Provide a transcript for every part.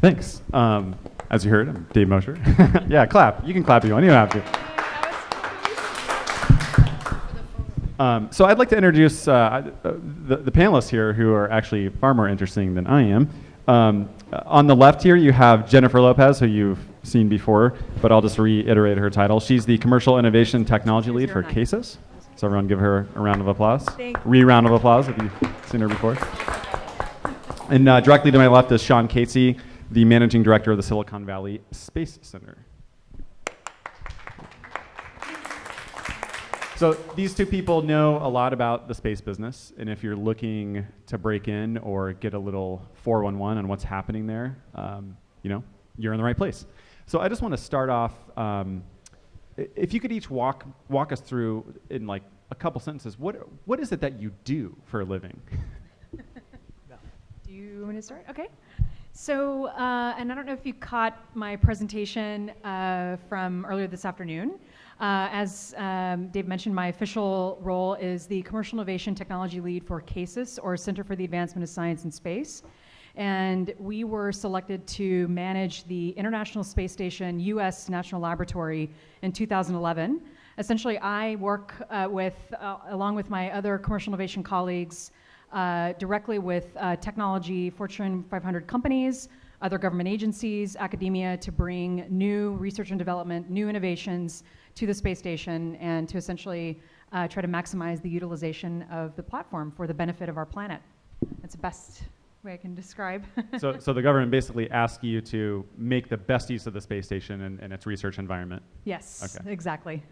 Thanks. Um, as you heard, I'm Dave Mosher. yeah, clap. You can clap if you want. You don't have to. Um, so I'd like to introduce uh, the, the, panelists here who are actually far more interesting than I am. Um, on the left here, you have Jennifer Lopez, who you've seen before, but I'll just reiterate her title. She's the Commercial Innovation Technology Lead for CASIS. So everyone give her a round of applause. Re-round of applause if you've seen her before. And uh, directly to my left is Sean Casey, the Managing Director of the Silicon Valley Space Center. So these two people know a lot about the space business, and if you're looking to break in or get a little 411 on what's happening there, um, you know, you're in the right place. So I just want to start off. Um, if you could each walk walk us through in like a couple sentences, what what is it that you do for a living? do you want to start? Okay. So, uh, and I don't know if you caught my presentation uh, from earlier this afternoon. Uh, as um, Dave mentioned, my official role is the Commercial Innovation Technology Lead for CASIS, or Center for the Advancement of Science and Space. And we were selected to manage the International Space Station U.S. National Laboratory in 2011. Essentially, I work uh, with, uh, along with my other commercial innovation colleagues, uh, directly with uh, technology Fortune 500 companies, other government agencies, academia to bring new research and development, new innovations to the space station and to essentially uh, try to maximize the utilization of the platform for the benefit of our planet. That's the best way I can describe. so, so the government basically asks you to make the best use of the space station and, and its research environment. Yes, okay. exactly.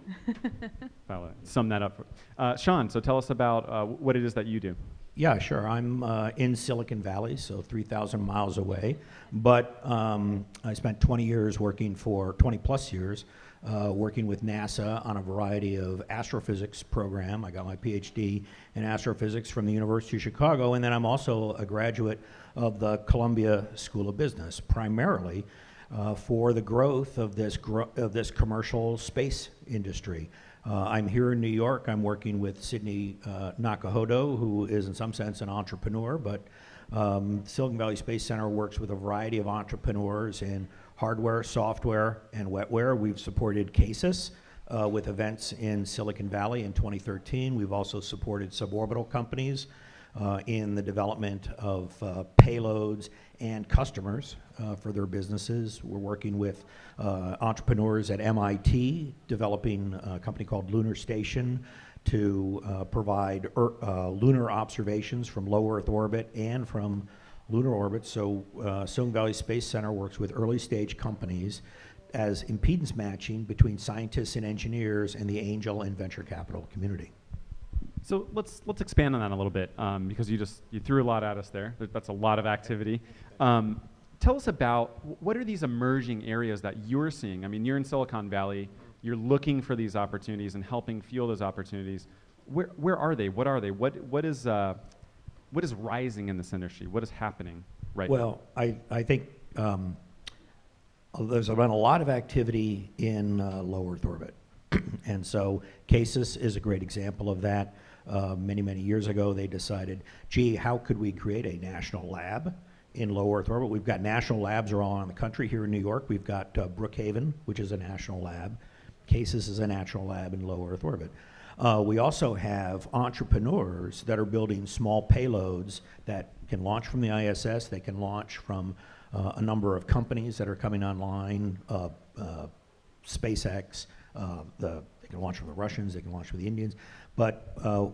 Sum that up. Uh, Sean, so tell us about uh, what it is that you do. Yeah, sure. I'm uh, in Silicon Valley, so 3,000 miles away. But um, I spent 20 years working for, 20 plus years, uh, working with NASA on a variety of astrophysics program. I got my PhD in astrophysics from the University of Chicago, and then I'm also a graduate of the Columbia School of Business, primarily uh, for the growth of this, gro of this commercial space industry. Uh, I'm here in New York. I'm working with Sydney uh, Nakahodo, who is in some sense an entrepreneur, but um, Silicon Valley Space Center works with a variety of entrepreneurs in hardware, software, and wetware. We've supported CASIS uh, with events in Silicon Valley in 2013. We've also supported suborbital companies uh, in the development of uh, payloads and customers uh, for their businesses. We're working with uh, entrepreneurs at MIT, developing a company called Lunar Station to uh, provide er, uh, lunar observations from low Earth orbit and from lunar orbit. So uh, Silicon Valley Space Center works with early stage companies as impedance matching between scientists and engineers and the angel and venture capital community. So let's let's expand on that a little bit um, because you just you threw a lot at us there. That's a lot of activity. Um, tell us about what are these emerging areas that you're seeing? I mean, you're in Silicon Valley. You're looking for these opportunities and helping fuel those opportunities. Where where are they? What are they? What what is uh, what is rising in this industry? What is happening right well, now? Well, I I think. Um, there's been a lot of activity in uh, low Earth orbit. and so CASIS is a great example of that. Uh, many, many years ago, they decided, gee, how could we create a national lab in low Earth orbit? We've got national labs all around the country. Here in New York, we've got uh, Brookhaven, which is a national lab. CASIS is a national lab in low Earth orbit. Uh, we also have entrepreneurs that are building small payloads that can launch from the ISS, they can launch from uh, a number of companies that are coming online, uh, uh, SpaceX, uh, the, they can launch from the Russians, they can launch from the Indians. But uh,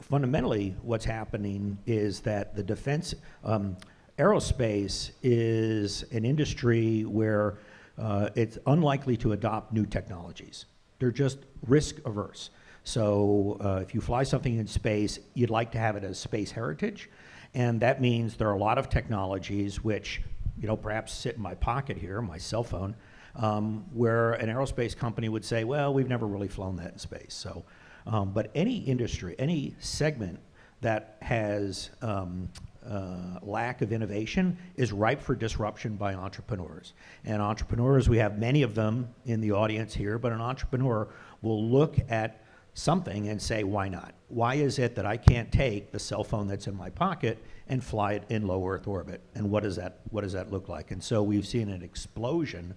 fundamentally, what's happening is that the defense, um, aerospace is an industry where uh, it's unlikely to adopt new technologies. They're just risk averse. So uh, if you fly something in space, you'd like to have it as space heritage. And that means there are a lot of technologies which, you know, perhaps sit in my pocket here, my cell phone, um, where an aerospace company would say, well, we've never really flown that in space. So um, but any industry, any segment that has um, uh, lack of innovation is ripe for disruption by entrepreneurs. And entrepreneurs, we have many of them in the audience here, but an entrepreneur will look at something and say, why not? Why is it that I can't take the cell phone that's in my pocket and fly it in low Earth orbit. And what does that what does that look like? And so we've seen an explosion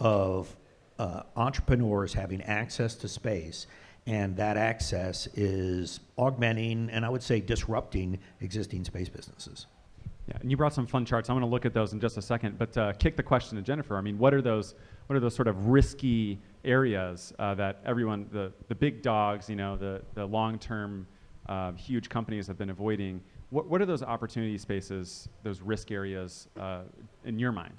of uh, entrepreneurs having access to space, and that access is augmenting and I would say disrupting existing space businesses. Yeah, and you brought some fun charts. I'm going to look at those in just a second, but uh, kick the question to Jennifer. I mean, what are those? What are those sort of risky areas uh, that everyone, the the big dogs, you know, the the long-term uh, huge companies have been avoiding? What what are those opportunity spaces, those risk areas uh, in your mind?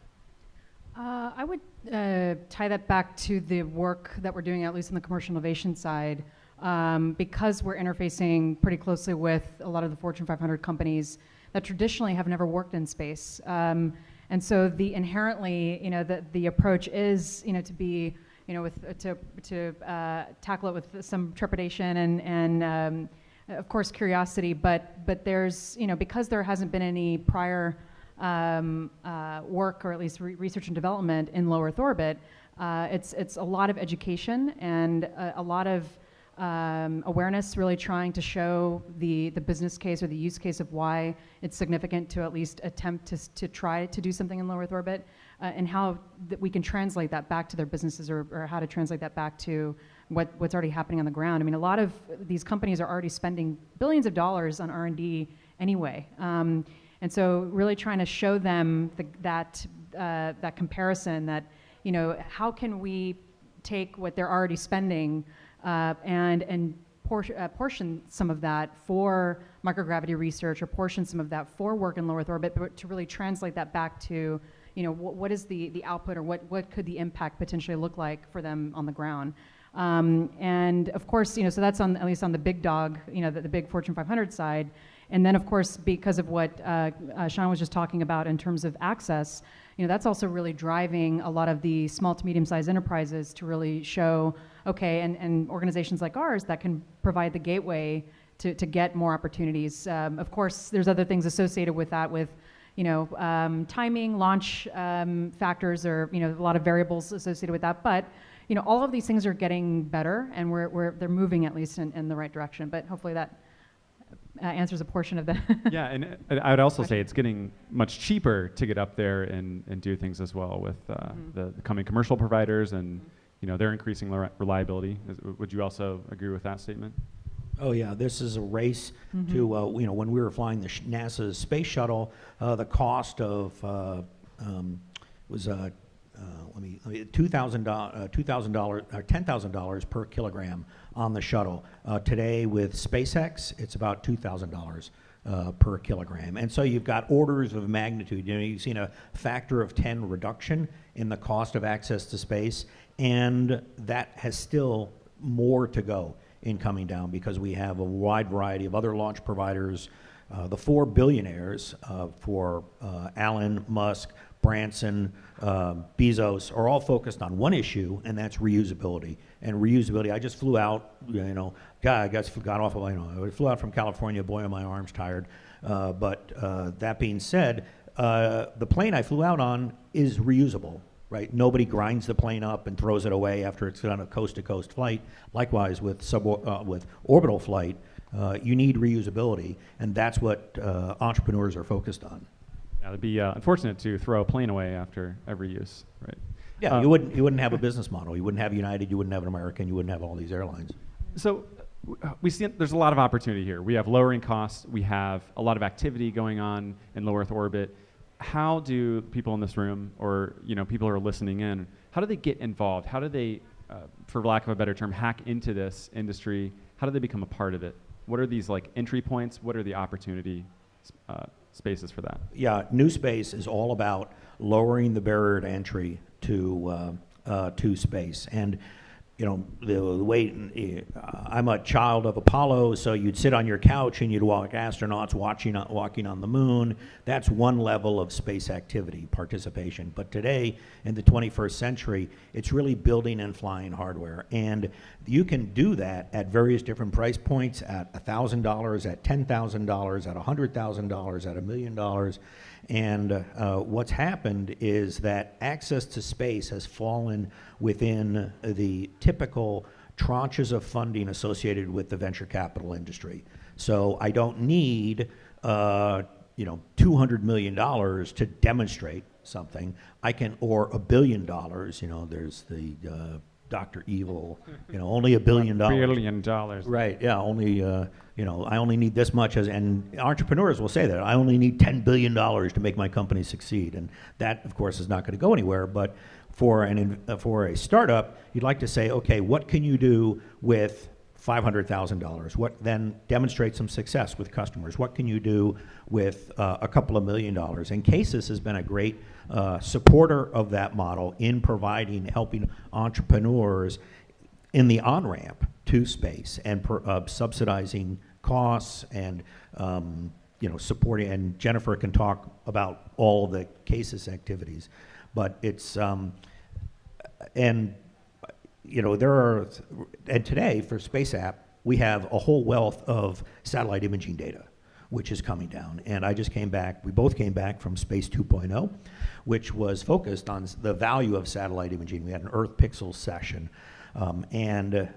Uh, I would uh, tie that back to the work that we're doing, at least on the commercial innovation side, um, because we're interfacing pretty closely with a lot of the Fortune 500 companies that traditionally have never worked in space. Um, and so the inherently, you know, the, the approach is, you know, to be, you know, with to to uh, tackle it with some trepidation and and um, of course curiosity, but but there's, you know, because there hasn't been any prior um, uh, work, or at least re- research and development in low Earth orbit, uh, it's it's a lot of education and a, a lot of um, awareness, really trying to show the the business case or the use case of why it's significant to at least attempt to to try to do something in low Earth orbit, uh, and how that we can translate that back to their businesses, or, or how to translate that back to what, what's already happening on the ground. I mean, a lot of these companies are already spending billions of dollars on R&D anyway. Um, and so really trying to show them the, that, uh, that comparison that, you know, how can we take what they're already spending uh, and, and por- uh, portion some of that for microgravity research or portion some of that for work in low Earth orbit, but to really translate that back to, you know, wh- what is the, the output or what, what could the impact potentially look like for them on the ground. Um, and of course, you know, so that's on at least on the big dog, you know, the, the big Fortune 500 side. And then, of course, because of what uh, uh, Sean was just talking about in terms of access, you know, that's also really driving a lot of the small to medium-sized enterprises to really show, okay, and, and organizations like ours that can provide the gateway to, to get more opportunities. Um, of course, there's other things associated with that, with you know, um, timing, launch um, factors, or you know, a lot of variables associated with that. But you know, all of these things are getting better, and we're, we're they're moving at least in, in the right direction. But hopefully that uh, answers a portion of that. yeah, and uh, I would also say it's getting much cheaper to get up there and, and do things as well with uh, Mhm. the, the coming commercial providers and you know they're increasing reli- reliability. Is, would you also agree with that statement? Oh yeah, this is a race Mhm. to uh, you know when we were flying the sh- NASA's space shuttle, uh, the cost of uh, um, was uh, uh, let me, let me two thousand dollars, two thousand dollars, or ten thousand dollars per kilogram on the shuttle. Uh, today with SpaceX, it's about two thousand dollars. Uh, per kilogram, and so you've got orders of magnitude. You know, you've seen a factor of ten reduction in the cost of access to space, and that has still more to go in coming down because we have a wide variety of other launch providers. Uh, the four billionaires uh, for uh, Allen, Musk, Branson, um, Bezos are all focused on one issue, and that's reusability. And reusability, I just flew out, you know, God, I guess got off of, you know, I flew out from California, boy, are my arms tired. Uh, but uh, that being said, uh, the plane I flew out on is reusable right? Nobody grinds the plane up and throws it away after it's on a coast-to-coast flight. Likewise, with sub uh, with orbital flight, uh, you need reusability, and that's what uh, entrepreneurs are focused on. Yeah, it'd be uh, unfortunate to throw a plane away after every use, right? Yeah, Uh, you wouldn't you wouldn't have a business model. You wouldn't have United. You wouldn't have an American. You wouldn't have all these airlines. So uh, we see there's a lot of opportunity here. We have lowering costs. We have a lot of activity going on in low Earth orbit. How do people in this room, or you know, people who are listening in, how do they get involved? How do they, uh, for lack of a better term, hack into this industry? How do they become a part of it? What are these like entry points? What are the opportunity uh, spaces for that? Yeah, New Space is all about lowering the barrier to entry to uh, uh, to space, and you know the, the way uh, I'm a child of Apollo, so you'd sit on your couch and you'd walk astronauts watching walking on the moon. That's one level of space activity participation. But today, in the 21st century, it's really building and flying hardware, and you can do that at various different price points at $1,000, at $10,000, at $100,000, at a million dollars. And uh, what's happened is that access to space has fallen within the typical tranches of funding associated with the venture capital industry. So I don't need, uh, you know, $200 million to demonstrate something, I can, or a billion dollars, you know, there's the uh, Dr. Evil, you know, only a billion dollars. Billion dollars. Right, yeah, only, uh, you know, I only need this much as, and entrepreneurs will say that, I only need $10 billion to make my company succeed. And that, of course, is not going to go anywhere, but for an, uh, for a startup, you'd like to say, okay, what can you do with $500,000? What then demonstrates some success with customers? What can you do with uh, a couple of million dollars? And CASIS has been a great uh, supporter of that model in providing, helping entrepreneurs in the on-ramp to space and per, uh, subsidizing costs and, um, you know, supporting, and Jennifer can talk about all the CASIS activities. But it's, um, and, you know, there are, and today for Space App, we have a whole wealth of satellite imaging data, which is coming down. And I just came back, we both came back from Space 2.0, which was focused on the value of satellite imaging. We had an Earth Pixels session. Um, and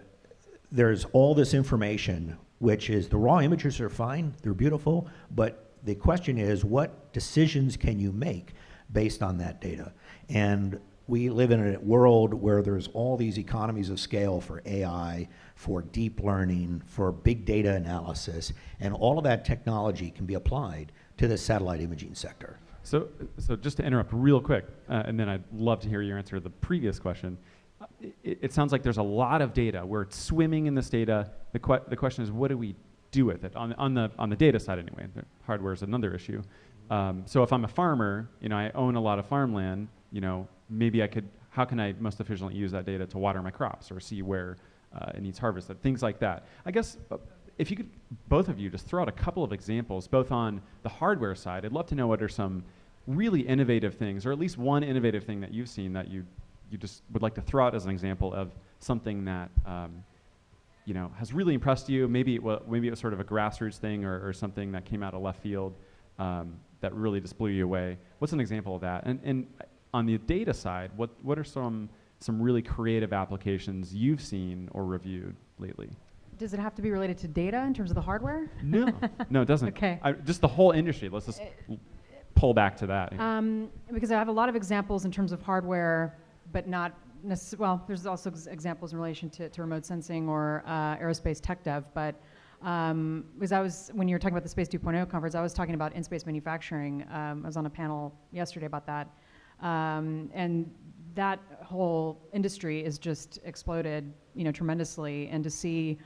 there's all this information, which is the raw images are fine, they're beautiful, but the question is, what decisions can you make based on that data? And we live in a world where there's all these economies of scale for AI, for deep learning, for big data analysis, and all of that technology can be applied to the satellite imaging sector. So, so just to interrupt real quick, uh, and then I'd love to hear your answer to the previous question. Uh, It, it sounds like there's a lot of data. We're swimming in this data. The, que- the question is, what do we do with it on, on the on the data side anyway? The hardware is another issue. Um, so if I'm a farmer, you know, I own a lot of farmland. You know, maybe I could. How can I most efficiently use that data to water my crops or see where uh, it needs harvested? Things like that. I guess. Uh, if you could, both of you, just throw out a couple of examples, both on the hardware side. I'd love to know what are some really innovative things, or at least one innovative thing that you've seen that you you just would like to throw out as an example of something that um, you know has really impressed you. Maybe it was, maybe it was sort of a grassroots thing, or, or something that came out of left field um, that really just blew you away. What's an example of that? And and on the data side, what what are some some really creative applications you've seen or reviewed lately? Does it have to be related to data in terms of the hardware? No, no, it doesn't. Okay. I, just the whole industry. Let's just pull back to that. Um, because I have a lot of examples in terms of hardware, but not well, there's also ex- examples in relation to, to remote sensing or uh, aerospace tech dev. But um, because I was, when you were talking about the Space 2.0 conference, I was talking about in space manufacturing. Um, I was on a panel yesterday about that. Um, and that whole industry is just exploded, you know, tremendously. And to see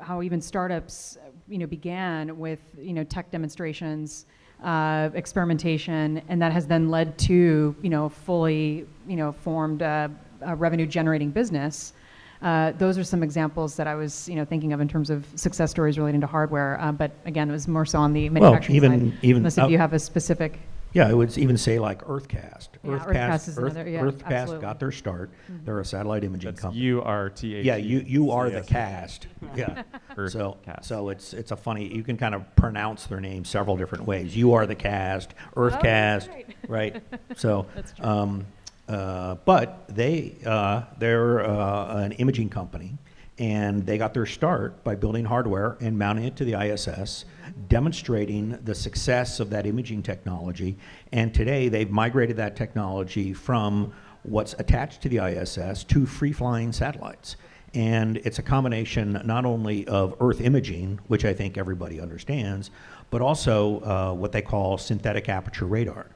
how even startups, you know, began with, you know, tech demonstrations, uh, experimentation, and that has then led to, you know, fully, you know, formed uh, a revenue-generating business. Uh, those are some examples that I was, you know, thinking of in terms of success stories relating to hardware. Uh, but again, it was more so on the manufacturing even- side. even unless if you have a specific. Yeah, I would even say like UrtheCast. Yeah, UrtheCast is Earth- another- yeah, UrtheCast absolutely. got their start. They're a satellite imaging company. That's company. U R T H. Yeah, you, you are the cast. Yeah. Earth So, cast. so it's, it's a funny, you can kind of pronounce their name several different ways. You are the cast, Earthcast, right? So, That's true. um, uh, but they, uh, they're uh, an imaging company, and they got their start by building hardware and mounting it to the ISS, demonstrating the success of that imaging technology. And today, they've migrated that technology from what's attached to the ISS to free-flying satellites. And it's a combination not only of Earth imaging, which I think everybody understands, but also uh, what they call synthetic aperture radar.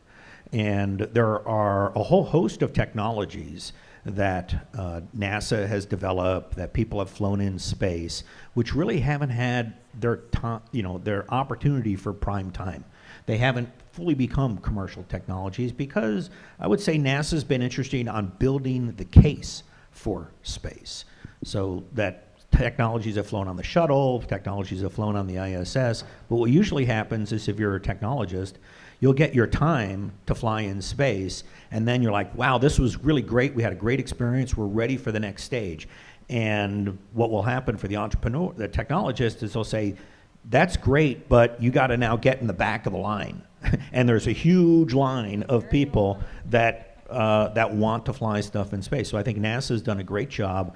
And there are a whole host of technologies that uh, NASA has developed, that people have flown in space, which really haven't had their time, you know, their opportunity for prime time. They haven't fully become commercial technologies because I would say NASA's been interested on building the case for space. So that technologies have flown on the shuttle, technologies have flown on the ISS, but what usually happens is if you're a technologist, you'll get your time to fly in space, and then you're like, wow, this was really great, we had a great experience, we're ready for the next stage. And what will happen for the entrepreneur, the technologist, is they'll say, that's great, but you got to now get in the back of the line. and there's a huge line of people that uh, that want to fly stuff in space. So I think NASA's done a great job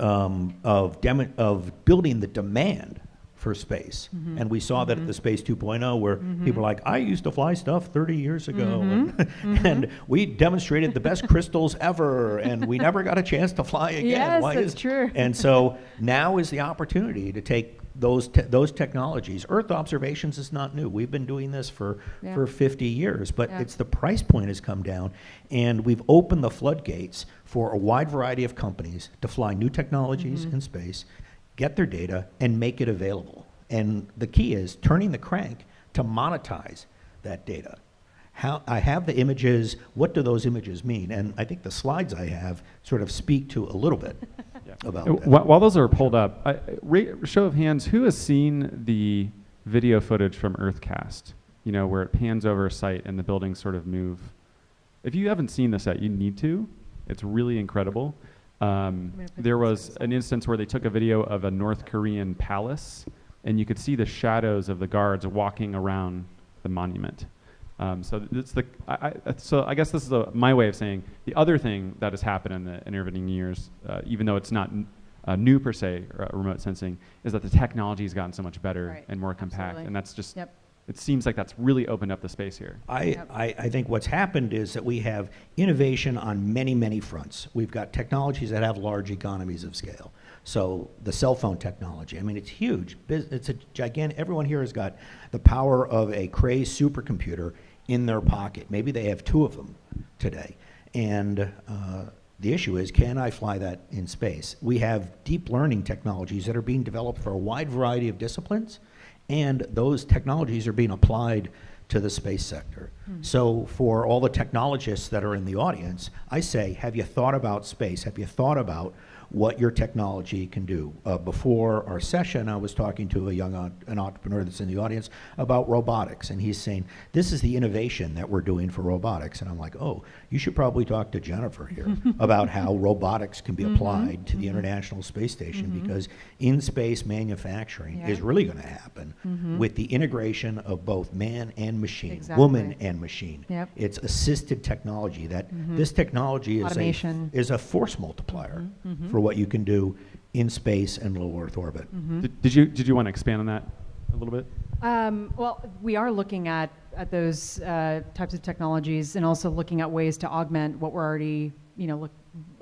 um, of of building the demand for space. Mm-hmm. And we saw that at the mm-hmm. Space 2.0, where people are mm-hmm. like, I used to fly stuff 30 years ago. And, and we demonstrated the best crystals ever, and we never got a chance to fly again. Yes, Why that's is-" true. And so now is the opportunity to take those, te- those technologies. Earth observations is not new. We've been doing this for, Yeah. for 50 years, but Yeah. it's the price point has come down, and we've opened the floodgates for a wide variety of companies to fly new technologies Mm-hmm. in space, get their data, and make it available. And the key is turning the crank to monetize that data. How, I have the images, what do those images mean? And I think the slides I have sort of speak to a little bit about Uh, that. While those are pulled up, I, ra- show of hands, who has seen the video footage from UrtheCast? You know, where it pans over a site and the buildings sort of move. If you haven't seen this yet, you need to. It's really incredible. Um, there was an instance where they took a video of a North Korean palace, and you could see the shadows of the guards walking around the monument. Um, so it's the I, I, so I guess this is a, my way of saying the other thing that has happened in the intervening years, uh, even though it's not n- uh, new per se, uh, remote sensing, is that the technology has gotten so much better Right. and more compact, Absolutely. and that's just Yep. It seems like that's really opened up the space here. I. I, I think what's happened is that we have innovation on many, many fronts. We've got technologies that have large economies of scale. So the cell phone technology, I mean, it's huge. It's a gigantic, everyone here has got the power of a Cray supercomputer in their pocket. Maybe they have two of them today. And uh, the issue is, can I fly that in space? We have deep learning technologies that are being developed for a wide variety of disciplines, and those technologies are being applied to the space sector. Hmm. So for all the technologists that are in the audience, I say, have you thought about space? Have you thought about what your technology can do? Uh, before our session, I was talking to a young an entrepreneur that's in the audience about robotics, and he's saying, this is the innovation that we're doing for robotics. And I'm like, oh, you should probably talk to Jennifer here about how robotics can be mm-hmm. applied to the mm-hmm. International Space Station, mm-hmm. because in-space manufacturing is really going to happen with the integration of both man and machine, woman and machine. Yep. It's assisted technology that this technology is Automation. a is a force multiplier for what you can do in space and low Earth orbit. Did, did you did you want to expand on that a little bit? Um, well, we are looking at, at those uh, types of technologies and also looking at ways to augment what we're already, you know, look,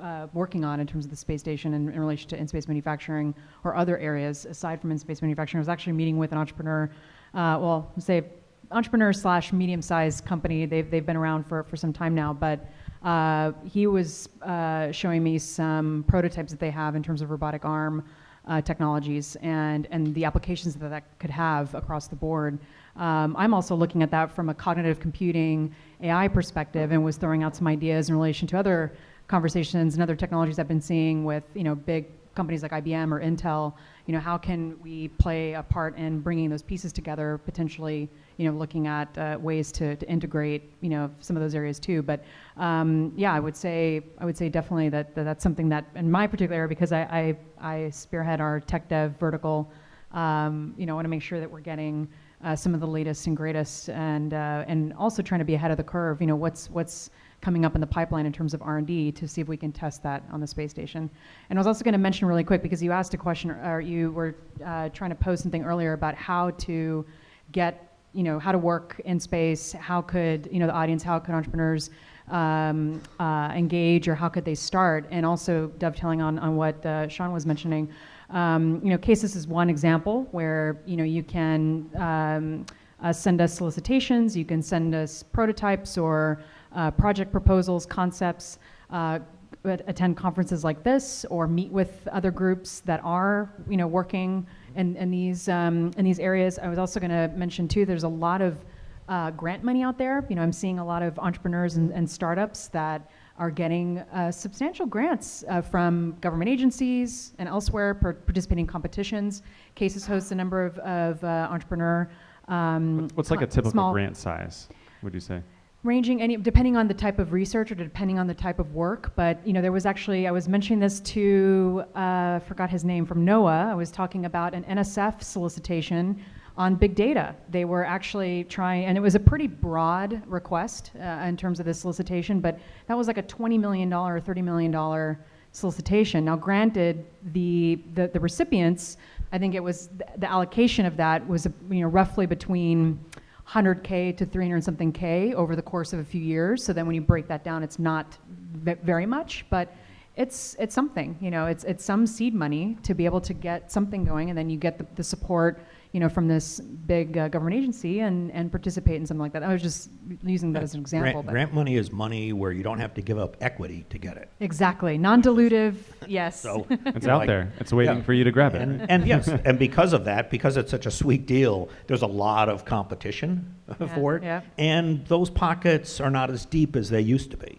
uh, working on in terms of the space station in, in relation to in-space manufacturing or other areas aside from in-space manufacturing. I was actually meeting with an entrepreneur, uh, well, say entrepreneur slash medium-sized company. They've, they've been around for, for some time now, but uh, he was uh, showing me some prototypes that they have in terms of robotic arm uh, technologies and, and the applications that that could have across the board. Um, I'm also looking at that from a cognitive computing AI perspective and was throwing out some ideas in relation to other conversations and other technologies I've been seeing with you know big companies like IBM or Intel. You know how can we play a part in bringing those pieces together potentially? You know looking at uh, ways to, to integrate you know some of those areas too. But um, yeah, I would say I would say definitely that, that that's something that in my particular area because I, I, I spearhead our tech dev vertical. Um, you know, I want to make sure that we're getting uh, some of the latest and greatest, and uh, and also trying to be ahead of the curve. You know, what's what's coming up in the pipeline in terms of R and D to see if we can test that on the space station. And I was also going to mention really quick because you asked a question, or you were uh, trying to pose something earlier about how to get you know how to work in space. How could you know the audience? How could entrepreneurs um, uh, engage, or how could they start? And also dovetailing on on what uh, Sean was mentioning. Um, you know, CASIS is one example where you know you can um, uh, send us solicitations, you can send us prototypes or uh, project proposals, concepts. Uh, attend conferences like this or meet with other groups that are you know working in, in these um, in these areas. I was also going to mention too. There's a lot of uh, grant money out there. You know, I'm seeing a lot of entrepreneurs and, and startups that are getting uh, substantial grants uh, from government agencies and elsewhere, par- participating in competitions. CASIS hosts a number of, of uh, entrepreneur. Um, What's, what's like a typical grant size? Would you say? Ranging any depending on the type of research or depending on the type of work but you know there was actually i was mentioning this to uh, forgot his name from noaa i was talking about an nsf solicitation on big data. They were actually trying and it was a pretty broad request uh, in terms of the solicitation but that was like a $20 million or $30 million solicitation. Now granted the, the, the recipients I think it was th- the allocation of that was you know roughly between 100k to 300 something k over the course of a few years. So then when you break that down, it's not ve- very much, but it's it's something. You know, it's it's some seed money to be able to get something going, and then you get the, the support you know from this big uh, government agency and and participate in something like that. I was just using that as an example. Grant, but- grant money is money where you don't have to give up equity to get it. Exactly, non-dilutive. Yes. So It's out like- there. It's waiting Yeah. for you to grab it. And, and yes, and because of that, because it's such a sweet deal, there's a lot of competition for it. yeah. And those pockets are not as deep as they used to be.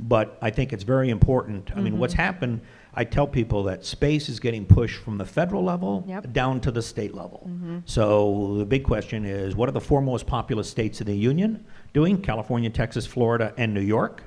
But I think it's very important. I mean, what's Mm-hmm. happened, I tell people that space is getting pushed from the federal level Yep. down to the state level. Mm-hmm. So the big question is what are the four most populous states in the union doing? California, Texas, Florida, and New York.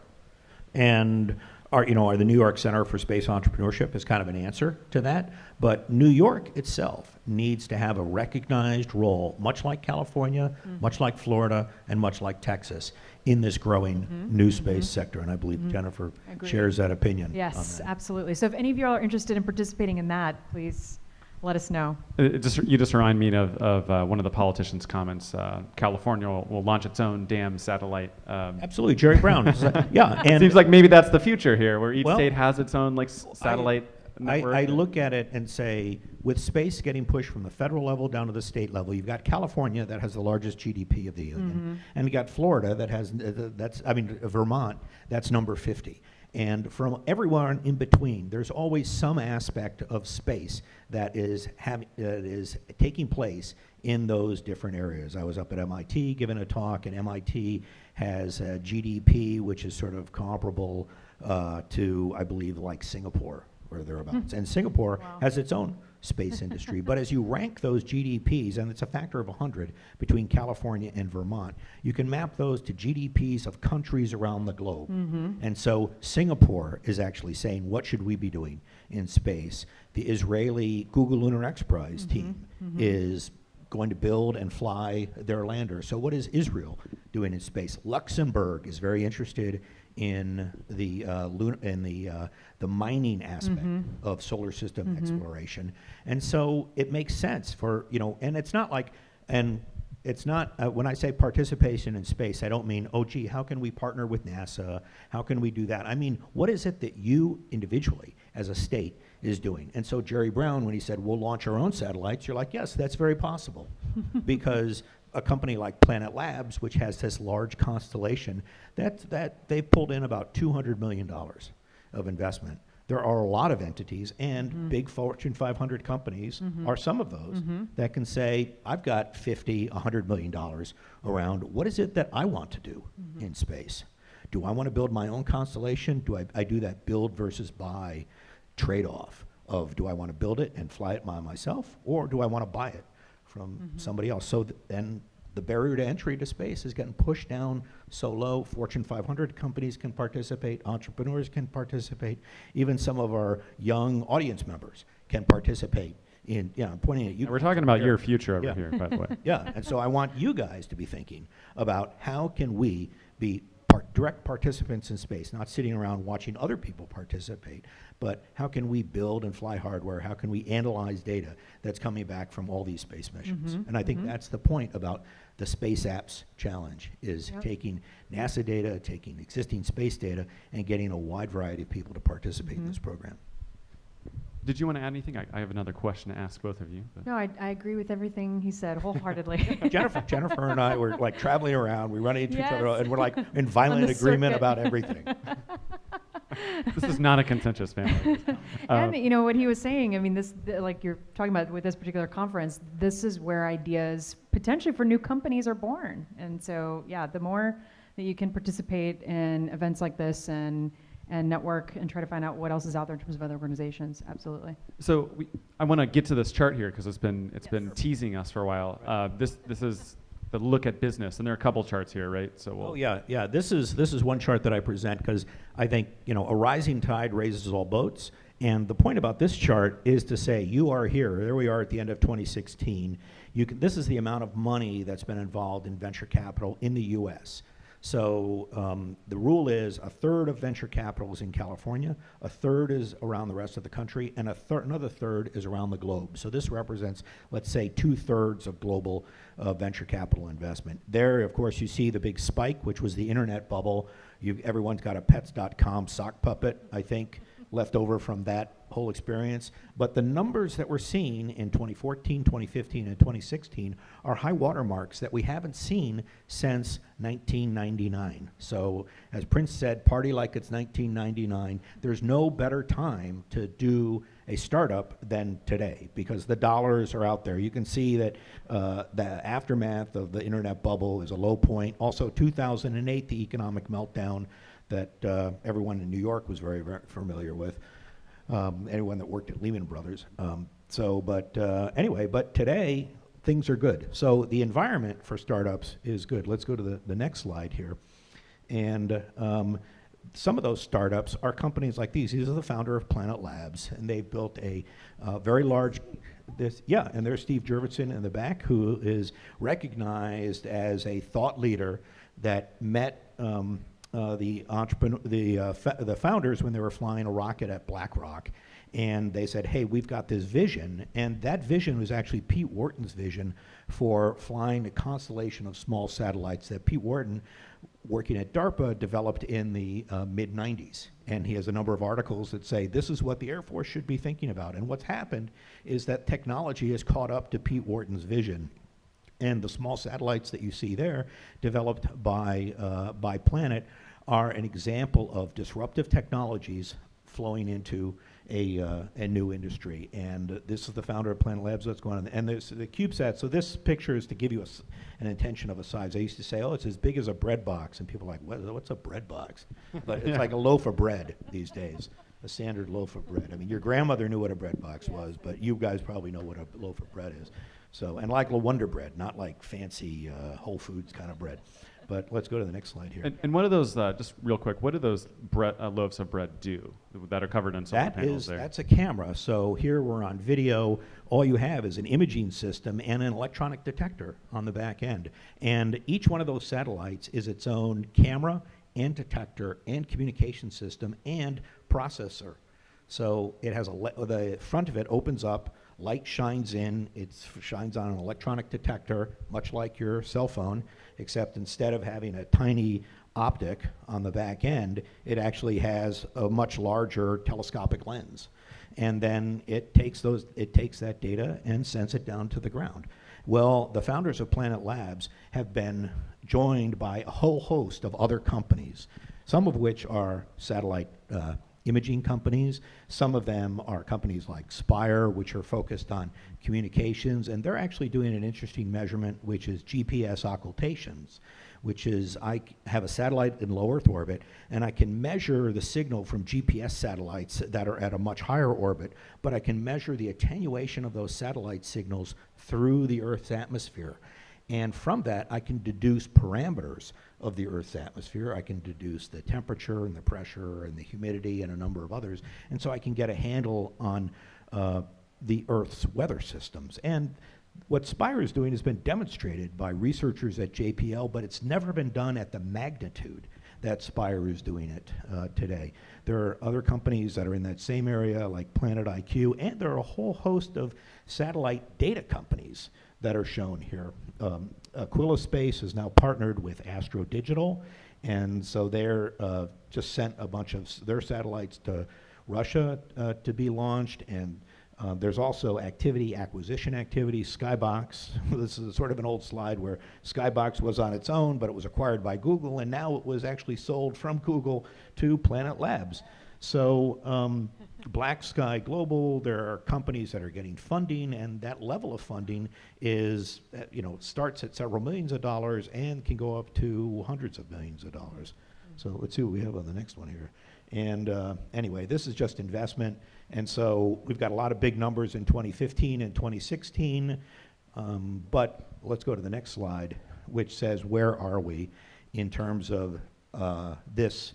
And our, you know, our, the New York Center for Space Entrepreneurship is kind of an answer to that. But New York itself needs to have a recognized role, much like California, mm-hmm. much like Florida, and much like Texas, in this growing mm-hmm. new mm-hmm. space sector. And I believe Jennifer Agreed. shares that opinion. Yes, that. absolutely. So if any of you all are interested in participating in that, please let us know. It it just, you just remind me of, of uh, one of the politicians' comments. Uh, California will, will launch its own damn satellite. Um, Absolutely, Jerry Brown. yeah, it and seems like maybe that's the future here, where each Well, state has its own like s- satellite I, network. I look at it and say, with space getting pushed from the federal level down to the state level, you've got California that has the largest GDP of the union, and you got Florida that has uh, that's I mean Vermont that's number 50. And from everywhere in between, there's always some aspect of space that is having that is taking place in those different areas. I was up at MIT giving a talk, and MIT has a GDP which is sort of comparable uh, to, I believe, like Singapore or thereabouts. And Singapore Wow. has its own space industry. but as you rank those GDPs, and it's a factor of 100 between California and Vermont, you can map those to GDPs of countries around the globe. Mm-hmm. And so Singapore is actually saying, what should we be doing in space? The Israeli Google Lunar X Prize mm-hmm. team mm-hmm. is going to build and fly their lander. So what is Israel doing in space? Luxembourg is very interested in the uh, lun- in the uh, the mining aspect of solar system exploration, and so it makes sense for you know, and it's not like and. It's not, uh, when I say participation in space, I don't mean, oh gee, how can we partner with NASA? How can we do that? I mean, what is it that you individually, as a state, is doing? And so Jerry Brown, when he said, we'll launch our own satellites, you're like, yes, that's very possible. because a company like Planet Labs, which has this large constellation, that, that they've pulled in about $200 million of investment. There are a lot of entities and mm-hmm. big Fortune 500 companies mm-hmm. are some of those mm-hmm. that can say, I've got 50, 100 million dollars around what is it that I want to do in space? Do I want to build my own constellation? Do I, I do that build versus buy trade-off of do I want to build it and fly it by myself or do I want to buy it from mm-hmm. somebody else? So th- then the barrier to entry to space is getting pushed down so low. Fortune 500 companies can participate, entrepreneurs can participate, even some of our young audience members can participate in, yeah, I'm pointing at you. We're talking about your future over Yeah. here, by the way. Yeah, and so I want you guys to be thinking about how can we be par- direct participants in space, not sitting around watching other people participate, but how can we build and fly hardware? How can we analyze data that's coming back from all these space missions? Mm-hmm. And I think mm-hmm. that's the point about the Space Apps Challenge, is Yep. taking NASA data, taking existing space data, and getting a wide variety of people to participate in mm-hmm. this program. Did you want to add anything? I, I have another question to ask both of you. but- No, I, I agree with everything he said wholeheartedly. Jennifer, Jennifer and I were like traveling around. We run into each other, Yes. and we're like in violent the agreement circuit. about everything. this is not a contentious family. and you know what he was saying. I mean, this the, like you're talking about with this particular conference. This is where ideas potentially for new companies are born. And so, yeah, the more that you can participate in events like this and and network and try to find out what else is out there in terms of other organizations, absolutely. So we, I want to get to this chart here because it's been it's Yes. been teasing us for a while. Uh, this this is the look at business, and there are a couple charts here, right? So we'll, Oh yeah, yeah. This is this is one chart that I present because I think you know a rising tide raises all boats. And the point about this chart is to say you are here. There we are at the end of 2016. You can, this is the amount of money that's been involved in venture capital in the U.S. So um, the rule is a third of venture capital is in California, a third is around the rest of the country, and a third, another third is around the globe. So this represents, let's say, two thirds of global uh, venture capital investment. There, of course, you see the big spike, which was the internet bubble. You, everyone's got a pets.com sock puppet, I think, left over from that whole experience. But the numbers that we're seeing in 2014, 2015, and 2016 are high watermarks that we haven't seen since 1999. So, as Prince said, party like it's 1999. There's no better time to do a startup than today because the dollars are out there. You can see that uh, the aftermath of the internet bubble is a low point. Also, 2008, the economic meltdown that uh, everyone in New York was very, very familiar with. Um, anyone that worked at Lehman Brothers. Um, so, but uh, anyway, but today things are good. So the environment for startups is good. Let's go to the, the next slide here. And um, some of those startups are companies like these. These are the founder of Planet Labs, and they've built a uh, very large. This, yeah, and there's Steve Jurvetson in the back, who is recognized as a thought leader that met um, uh, the entrepreneur, the uh, the founders when they were flying a rocket at Black Rock, and they said, "Hey, we've got this vision," and that vision was actually Pete Worden's vision for flying a constellation of small satellites that Pete Worden, working at DARPA, developed in the uh, mid '90s, and he has a number of articles that say this is what the Air Force should be thinking about. And what's happened is that technology has caught up to Pete Worden's vision and the small satellites that you see there, developed by, uh, by Planet, are an example of disruptive technologies flowing into a, uh, a new industry. And uh, this is the founder of Planet Labs that's going on. And there's the CubeSat. So this picture is to give you an intention of a size. I used to say, oh, it's as big as a bread box. And people are like, what, what's a bread box? But it's Yeah. like a loaf of bread these days, a standard loaf of bread. I mean, your grandmother knew what a bread box was, but you guys probably know what a loaf of bread is. So, and like a Wonder Bread, not like fancy uh, Whole Foods kind of bread. But let's go to the next slide here. And, and what do those, uh, just real quick, what do those uh, loaves of bread do that are covered in solar That panels is, there? that's a camera. So here we're on video. All you have is an imaging system and an electronic detector on the back end. And each one of those satellites is its own camera and detector and communication system and processor. So it has a, le- the front of it opens up, light shines in, it shines on an electronic detector, much like your cell phone, except instead of having a tiny optic on the back end, it actually has a much larger telescopic lens. And then it takes those, it takes that data and sends it down to the ground. Well, the founders of Planet Labs have been joined by a whole host of other companies, some of which are satellite uh, imaging companies. Some of them are companies like Spire, which are focused on communications, and they're actually doing an interesting measurement, which is GPS occultations, which is I have a satellite in low Earth orbit, and I can measure the signal from GPS satellites that are at a much higher orbit, but I can measure the attenuation of those satellite signals through the Earth's atmosphere. And from that, I can deduce parameters of the Earth's atmosphere. I can deduce the temperature and the pressure and the humidity and a number of others. And so I can get a handle on uh, the Earth's weather systems. And what Spire is doing has been demonstrated by researchers at JPL, but it's never been done at the magnitude that Spire is doing it uh, today. There are other companies that are in that same area, like Planet IQ, and there are a whole host of satellite data companies that are shown here. Um, Aquila Space has now partnered with Astro Digital, and so they're uh, just sent a bunch of their satellites to Russia uh, to be launched, and uh, there's also activity, acquisition activity, Skybox. this is sort of an old slide where Skybox was on its own, but it was acquired by Google, and now it was actually sold from Google to Planet Labs. So um, Black Sky Global, there are companies that are getting funding, and that level of funding is, uh, you know, starts at several millions of dollars and can go up to hundreds of millions of dollars. So let's see what we have on the next one here. And uh, anyway, this is just investment. And so we've got a lot of big numbers in 2015 and 2016. Um, but let's go to the next slide, which says where are we in terms of uh, this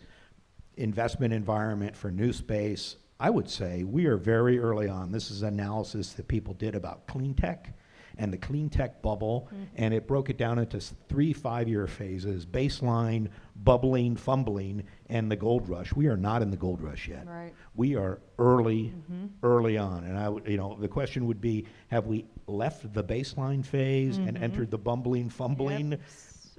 investment environment for new space? I would say we are very early on. This is analysis that people did about clean tech. and the clean tech bubble, mm-hmm. and it broke it down into three five-year phases: baseline, bubbling, fumbling, and the gold rush. We are not in the gold rush yet. Right. We are early, mm-hmm. early on, and I would, you know, the question would be: Have we left the baseline phase and mm-hmm. entered the bumbling, fumbling?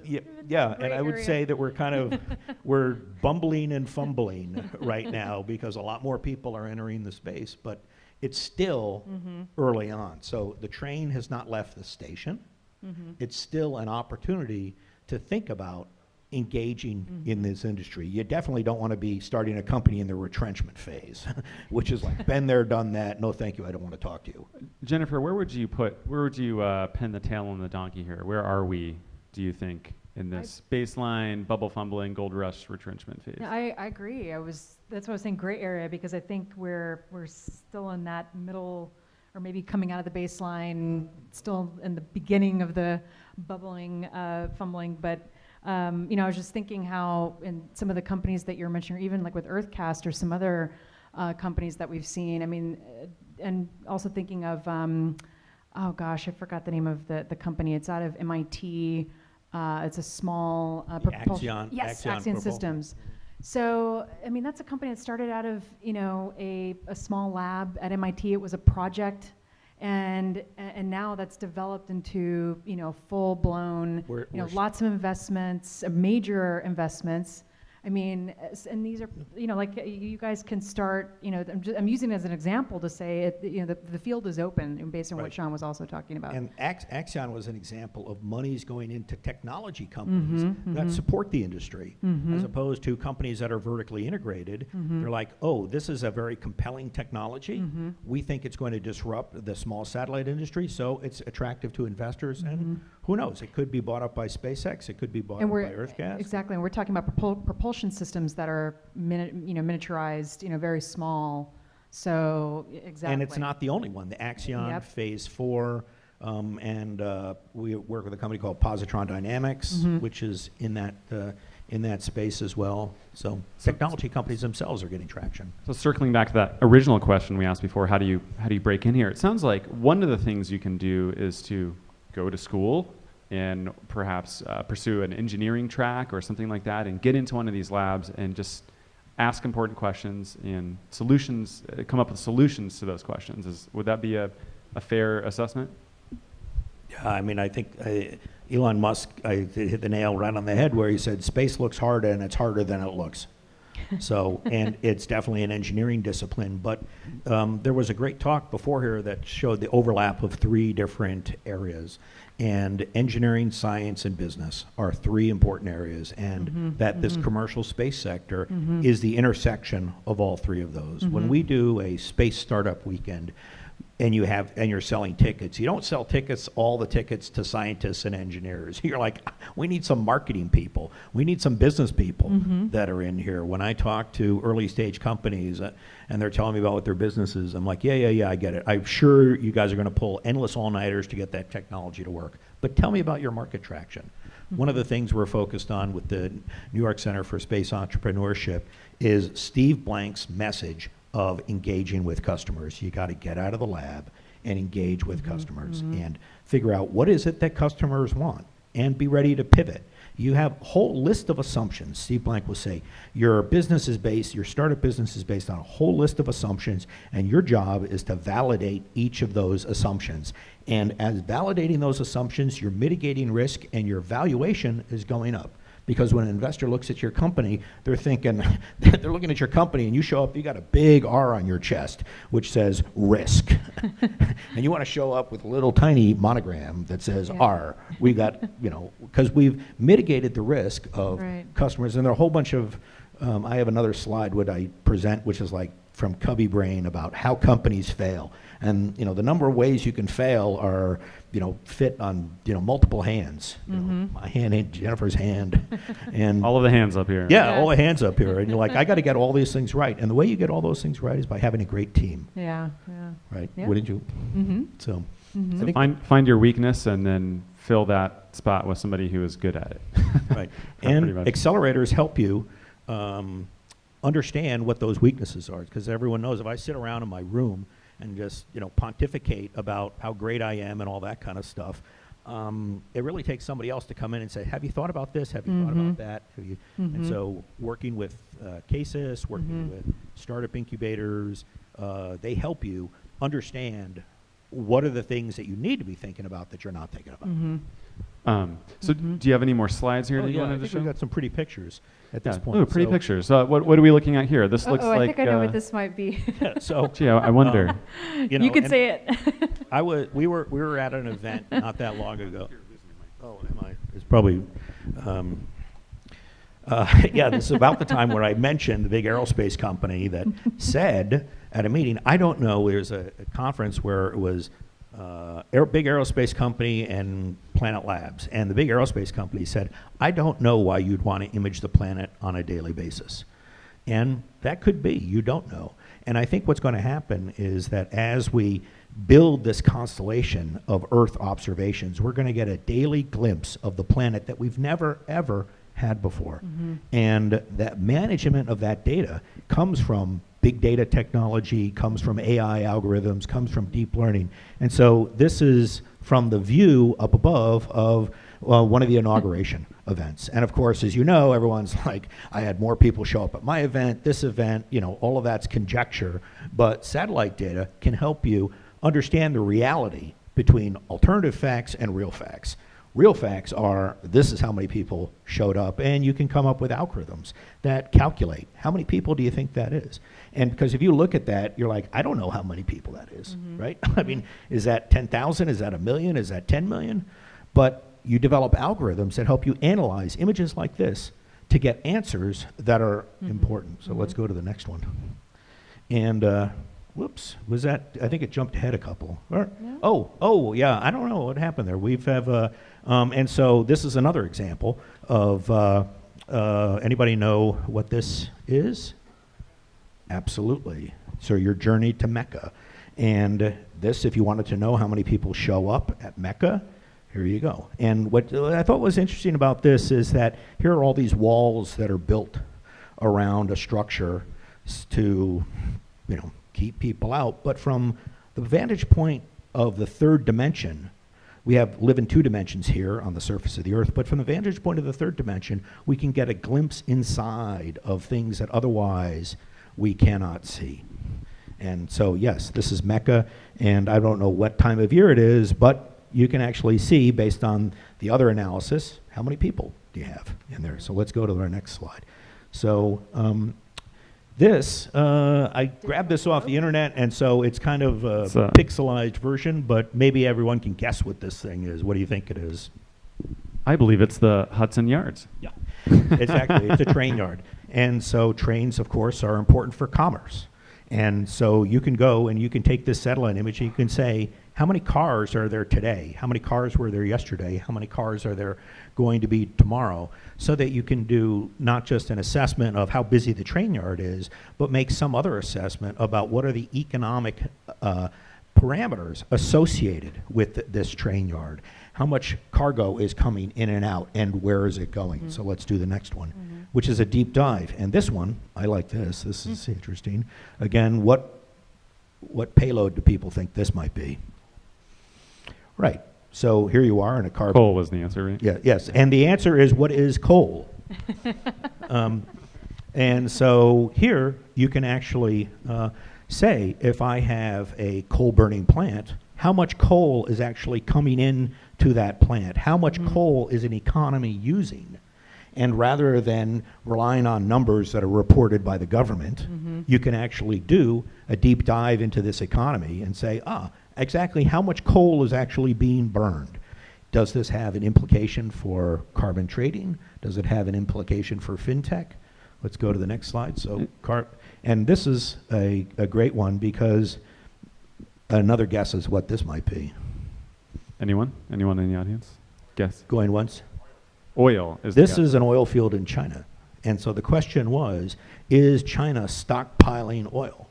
Yeah, yeah, and I would area. say that we're kind of, we're bumbling and fumbling right now because a lot more people are entering the space, but it's still Mm-hmm. early on. So the train has not left the station. Mm-hmm. It's still an opportunity to think about engaging Mm-hmm. in this industry. You definitely don't want to be starting a company in the retrenchment phase, which is like, been there, done that, no thank you, I don't want to talk to you. Jennifer, where would you put, where would you uh, pin the tail on the donkey here? Where are we, do you think, in this baseline, bubble fumbling, gold rush retrenchment phase? Yeah, I, I agree. I was, that's what I was saying, gray area, because I think we're, we're still in that middle, or maybe coming out of the baseline, still in the beginning of the bubbling, uh, fumbling. But, um, you know, I was just thinking how in some of the companies that you're mentioning, or even like with UrtheCast or some other uh, companies that we've seen, I mean, uh, and also thinking of, um, oh gosh, I forgot the name of the, the company. It's out of MIT. Uh, it's a small uh, propulsion- Accion- Yes, Accion Accion Systems. So, I mean, that's a company that started out of, you know, a, a small lab at MIT. It was a project. And, and now that's developed into, you know, full-blown, We're- you know, lots of investments, major investments. I mean, and these are, you know, like, you guys can start, you know, I'm, ju- I'm using it as an example to say, it, you know, the, the field is open, based on what Sean was also talking about. And Ax- Accion was an example of monies going into technology companies Mhm, that mhm. support the industry, as Mhm. opposed to companies that are vertically integrated. They're like, oh, this is a very compelling technology. Mhm. We think it's going to disrupt the small satellite industry, so it's attractive to investors. And who knows? It could be bought up by SpaceX. It could be bought And up by we're, UrtheCast. exactly, and we're talking about propul- propulsion systems that are, mini- you know, miniaturized, you know, very small, so, exactly. And it's not the only one. The Accion Yep. Phase Four, um, and uh, we work with a company called Positron Dynamics, Mhm. which is in that uh, in that space as well. So technology companies themselves are getting traction. So circling back to that original question we asked before, how do you how do you break in here? It sounds like one of the things you can do is to go to school and perhaps uh, pursue an engineering track or something like that, and get into one of these labs and just ask important questions and solutions, uh, come up with solutions to those questions. Is would that be a, a fair assessment? Yeah, I mean, I think uh, Elon Musk I, hit the nail right on the head where he said space looks hard and it's harder than it looks. So, and it's definitely an engineering discipline. But um, there was a great talk before here that showed the overlap of three different areas. And engineering, science, and business are three important areas. And mm-hmm. that this mm-hmm. commercial space sector mm-hmm. is the intersection of all three of those. When we do a space startup weekend, and you have and you're selling tickets. You don't sell tickets all the tickets to scientists and engineers. You're like we need some marketing people. We need some business people that are in here. When i talk to early stage companies uh, and they're telling me about what their business is i'm like yeah yeah yeah i get it. I'm sure you guys are going to pull endless all-nighters to get that technology to work. But tell me about your market traction. One of the things we're focused on with the new york center for space entrepreneurship is steve blank's message of engaging with customers. You got to get out of the lab and engage with mm-hmm, customers mm-hmm. and figure out what is it that customers want and be ready to pivot. You have a whole list of assumptions. Steve Blank will say your business is based, your startup business is based on a whole list of assumptions, and your job is to validate each of those assumptions. And as validating those assumptions, you're mitigating risk and your valuation is going up. Because when an investor looks at your company, they're thinking, they're looking at your company and you show up, you got a big R on your chest, which says risk. and you want to show up with a little tiny monogram that says Yeah. R. We got, you know, because we've mitigated the risk of Right. customers. And there are a whole bunch of, um, I have another slide would I present, which is like from Cubby Brain about how companies fail. And, you know, the number of ways you can fail are, you know, fit on, you know, multiple hands. You know, Mhm. my hand, and Jennifer's hand, and All of the hands up here. yeah, Yeah. all the hands up here. And you're like, I got to get all these things right. And the way you get all those things right is by having a great team, Yeah, yeah. right? Yeah. Wouldn't you? Mm-hmm. So, Mhm. So find find your weakness and then fill that spot with somebody who is good at it. right. And accelerators help you um, understand what those weaknesses are. Because everyone knows if I sit around in my room and just, you know, pontificate about how great I am and all that kind of stuff. Um, it really takes somebody else to come in and say, have you thought about this? Have you thought about that? Have you? And so working with uh, CASIS, working with startup incubators, uh, they help you understand what are the things that you need to be thinking about that you're not thinking about. Um, so do you have any more slides here Oh, that you yeah, I wanted to show? we've got some pretty pictures at this Yeah. point. Ooh, pretty So- pictures. Uh, what, what are we looking at here? This looks like. oh, like. I think I know uh, what this might be. So, Gee, I, I wonder. um, you you, know, could and say it. I was, we were, we were at an event not that long ago. Oh, am I? It's probably, um, uh, yeah, this is about the time where I mentioned the big aerospace company that said at a meeting, I don't know, there's a, a conference where it was uh, air, big aerospace company and Planet Labs, and the big aerospace company said, I don't know why you'd want to image the planet on a daily basis. And that could be, you don't know. And I think what's going to happen is that as we build this constellation of Earth observations, we're going to get a daily glimpse of the planet that we've never, ever had before. And that management of that data comes from big data technology, comes from AI algorithms, comes from deep learning. And so this is from the view up above of well, one of the inauguration events. And of course, as you know, everyone's like, I had more people show up at my event, this event, you know, all of that's conjecture. But satellite data can help you understand the reality between alternative facts and real facts. Real facts are this is how many people showed up, and you can come up with algorithms that calculate how many people do you think that is. And because if you look at that, you're like, I don't know how many people that is, right? I mean, is that 10,000? Is that a million? Is that 10 million? But you develop algorithms that help you analyze images like this to get answers that are important. So let's go to the next one. And uh, whoops, was that? I think it jumped ahead a couple. Or- No. Oh, oh, yeah. I don't know what happened there. We've have, uh, um, and so this is another example of. Uh, uh, anybody know what this is? Absolutely. So your journey to Mecca, and this, if you wanted to know how many people show up at Mecca, here you go. And what I thought was interesting about this is that here are all these walls that are built around a structure to, you know, keep people out. But from the vantage point of the third dimension, we have live in two dimensions here on the surface of the earth, but from the vantage point of the third dimension, we can get a glimpse inside of things that otherwise we cannot see. And so, yes, this is Mecca, and I don't know what time of year it is, but you can actually see, based on the other analysis, how many people do you have in there. So let's go to our next slide. So um, this, uh, I grabbed this off the internet, and so it's kind of a It's, uh, pixelized version, but maybe everyone can guess what this thing is. What do you think it is? I believe it's the Hudson Yards. Yeah, exactly. it's a train yard. And so trains, of course, are important for commerce. And so you can go and you can take this satellite image and you can say, how many cars are there today? How many cars were there yesterday? How many cars are there going to be tomorrow? So that you can do not just an assessment of how busy the train yard is, but make some other assessment about what are the economic uh, parameters associated with th- this train yard. How much cargo is coming in and out, and where is it going? So let's do the next one, which is a deep dive. And this one, I like this. This is interesting. Again, what what payload do people think this might be? Right. So here you are in a carbon. Coal was the answer, right? Yeah, yes. And the answer is what is coal? um, and so here you can actually uh, say if I have a coal burning plant, how much coal is actually coming in to that plant? How much mm-hmm. coal is an economy using? And rather than relying on numbers that are reported by the government, mm-hmm. you can actually do a deep dive into this economy and say, ah, exactly how much coal is actually being burned? Does this have an implication for carbon trading? Does it have an implication for fintech? Let's go to the next slide. So, mm. car- and this is a, a great one because another guess is what this might be. Anyone? Anyone in the audience? Guess. Going once? Oil is This is an oil field in China. And so the question was, is China stockpiling oil?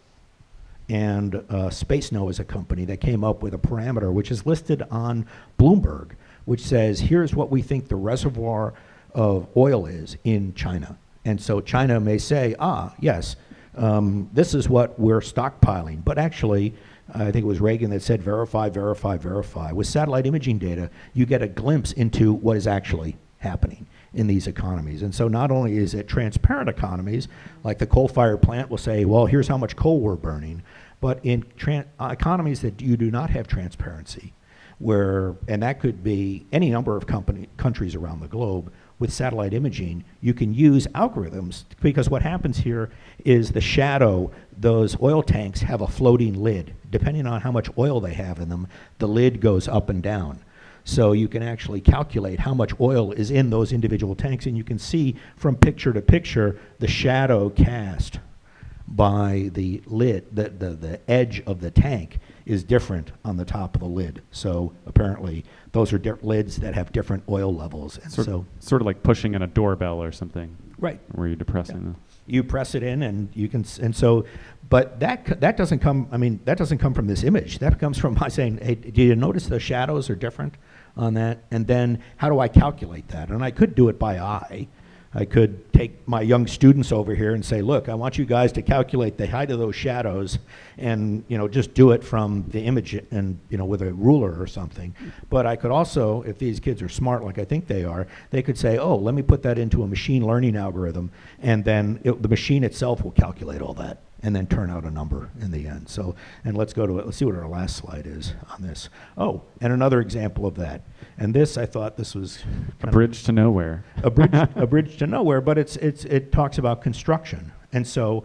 And uh, SpaceKnow is a company that came up with a parameter which is listed on Bloomberg, which says, here's what we think the reservoir of oil is in China. And so China may say, ah, yes, um, this is what we're stockpiling. But actually, I think it was Reagan that said verify, verify, verify. With satellite imaging data, you get a glimpse into what is actually happening in these economies. And so not only is it transparent economies, like the coal-fired plant will say, well, here's how much coal we're burning, but in economies that you do not have transparency, where, and that could be any number of company, countries around the globe, with satellite imaging, you can use algorithms because what happens here is the shadow, those oil tanks have a floating lid. Depending on how much oil they have in them, the lid goes up and down. So you can actually calculate how much oil is in those individual tanks, and you can see from picture to picture the shadow cast by the lid, the, the, the edge of the tank is different on the top of the lid. So apparently, those are lids that have different oil levels. And Sort, so, sort of like pushing in a doorbell or something, right, where you're depressing Yeah. you press it in and you can, and so, but that, that doesn't come, I mean, that doesn't come from this image. That comes from my saying, hey, do you notice the shadows are different on that? And then how do I calculate that? And I could do it by eye. I could take my young students over here and say, look, I want you guys to calculate the height of those shadows and, you know, just do it from the image and, you know, with a ruler or something. But I could also, if these kids are smart like I think they are, they could say, oh, let me put that into a machine learning algorithm and then it, the machine itself will calculate all that and then turn out a number in the end. So, and let's go to it. Let's see what our last slide is on this. Oh, and another example of that. And this, I thought this was A bridge to nowhere. a bridge, a bridge to nowhere, but it's, it's, it talks about construction. And so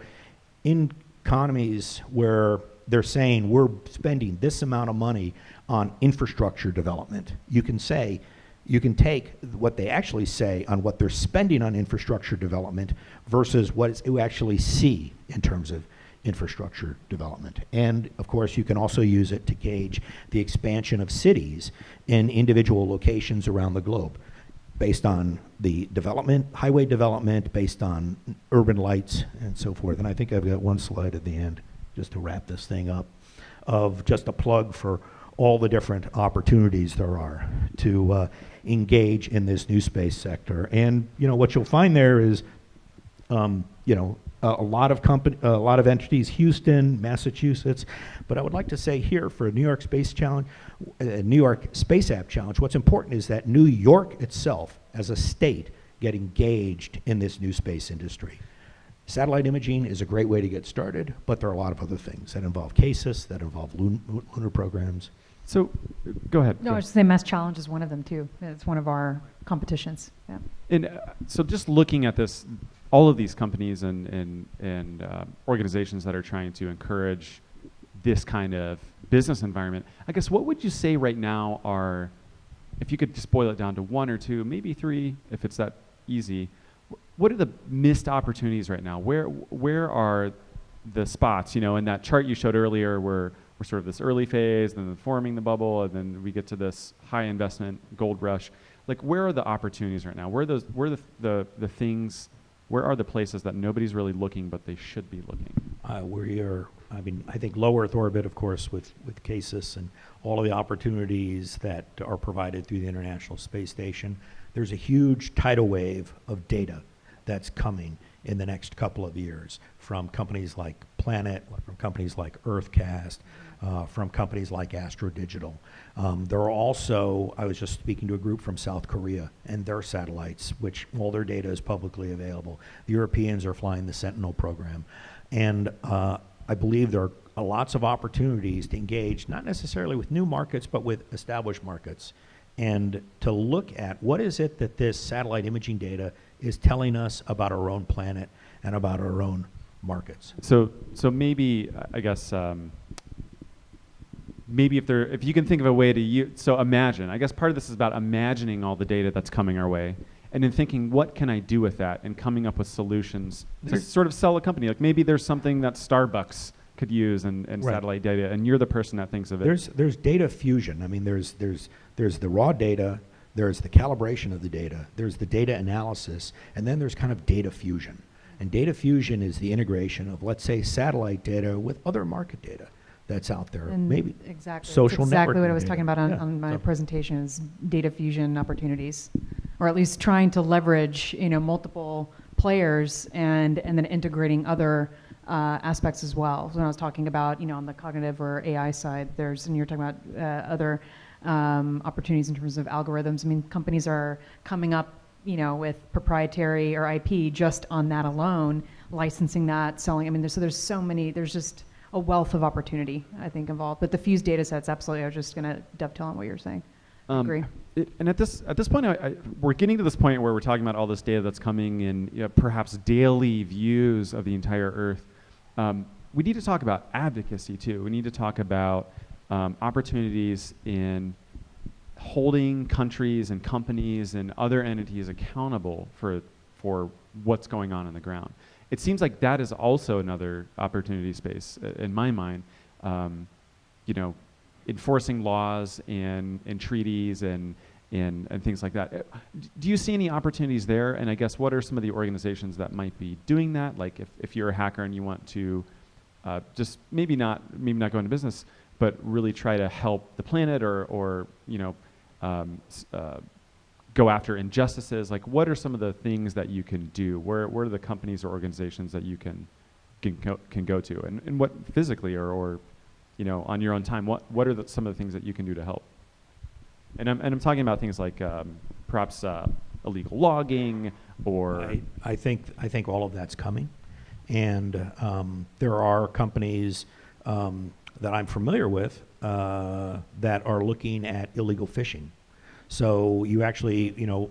in economies where they're saying we're spending this amount of money on infrastructure development, you can say, you can take what they actually say on what they're spending on infrastructure development versus what you actually see in terms of infrastructure development. And of course, you can also use it to gauge the expansion of cities in individual locations around the globe based on the development, highway development, based on urban lights and so forth. And I think I've got one slide at the end, just to wrap this thing up, of just a plug for all the different opportunities there are to uh, engage in this new space sector. And, you know, what you'll find there is um, you know, a, a lot of company, a lot of entities, Houston, Massachusetts. But I would like to say here for a New York Space Challenge, uh, New York Space App Challenge, what's important is that New York itself, as a state, get engaged in this new space industry. Satellite imaging is a great way to get started, but there are a lot of other things that involve CASIS, that involve lun- lunar programs. So, go ahead. No, go I was just saying Mass Challenge is one of them too. It's one of our competitions. Yeah. And uh, so, just looking at this, all of these companies and and and uh, organizations that are trying to encourage this kind of business environment, I guess, what would you say right now are, if you could just boil it down to one or two, maybe three, if it's that easy, what are the missed opportunities right now? Where where are the spots? You know, in that chart you showed earlier, where we're sort of this early phase, then forming the bubble, and then we get to this high investment gold rush. Like, where are the opportunities right now? Where are those? Where are the the, the things? Where are the places that nobody's really looking, but they should be looking? Uh, we are, I mean, I think low Earth orbit, of course, with, with CASIS and all of the opportunities that are provided through the International Space Station. There's a huge tidal wave of data that's coming in the next couple of years from companies like Planet, from companies like UrtheCast, uh, from companies like Astro Digital. Um, there are also, I was just speaking to a group from South Korea and their satellites, which all their data is publicly available. The Europeans are flying the Sentinel program. And uh, I believe there are lots of opportunities to engage, not necessarily with new markets, but with established markets. And to look at what is it that this satellite imaging data is telling us about our own planet and about our own markets. So, so maybe I guess um, maybe if there, if you can think of a way to use, so imagine. I guess part of this is about imagining all the data that's coming our way, and then thinking, what can I do with that, and coming up with solutions to sort of sell a company. Like maybe there's something that Starbucks could use and, and Right. satellite data, and you're the person that thinks of it. There's, there's data fusion. I mean, there's, there's, there's the raw data, there's the calibration of the data, there's the data analysis, and then there's kind of data fusion. And data fusion is the integration of, let's say, satellite data with other market data that's out there. And Maybe exactly. That's social exactly what I was data. talking about on, Yeah, on my so- presentation is data fusion opportunities, or at least trying to leverage you know multiple players and and then integrating other uh, aspects as well. So when I was talking about, you know, on the cognitive or AI side, there's, and you're talking about uh, other um, opportunities in terms of algorithms. I mean, companies are coming up, you know, with proprietary or IP just on that alone, licensing that, selling. I mean, there's, so there's so many. There's just a wealth of opportunity, I think, involved. But the fused data sets, absolutely. I was just going to dovetail on what you're saying. I Um, agree. it- and at this at this point, I, I, we're getting to this point where we're talking about all this data that's coming in, you know, perhaps daily views of the entire Earth. Um, we need to talk about advocacy too. We need to talk about um, opportunities in holding countries and companies and other entities accountable for for what's going on on the ground. It seems like that is also another opportunity space uh, in my mind. Um, you know, enforcing laws and, and treaties and, and, and things like that. Uh, Do you see any opportunities there? And I guess what are some of the organizations that might be doing that? Like if, if you're a hacker and you want to uh, just maybe not maybe not go into business, but really try to help the planet or, or you know um, uh, go after injustices. Like what are some of the things that you can do? Where, where are the companies or organizations that you can can go, can go to, and, and what physically or, or you know on your own time? What what are the, some of the things that you can do to help? And I'm and I'm talking about things like um, perhaps uh, illegal logging or I, I think I think all of that's coming, and um, there are companies um, that I'm familiar with uh, that are looking at illegal fishing. So you actually, you know,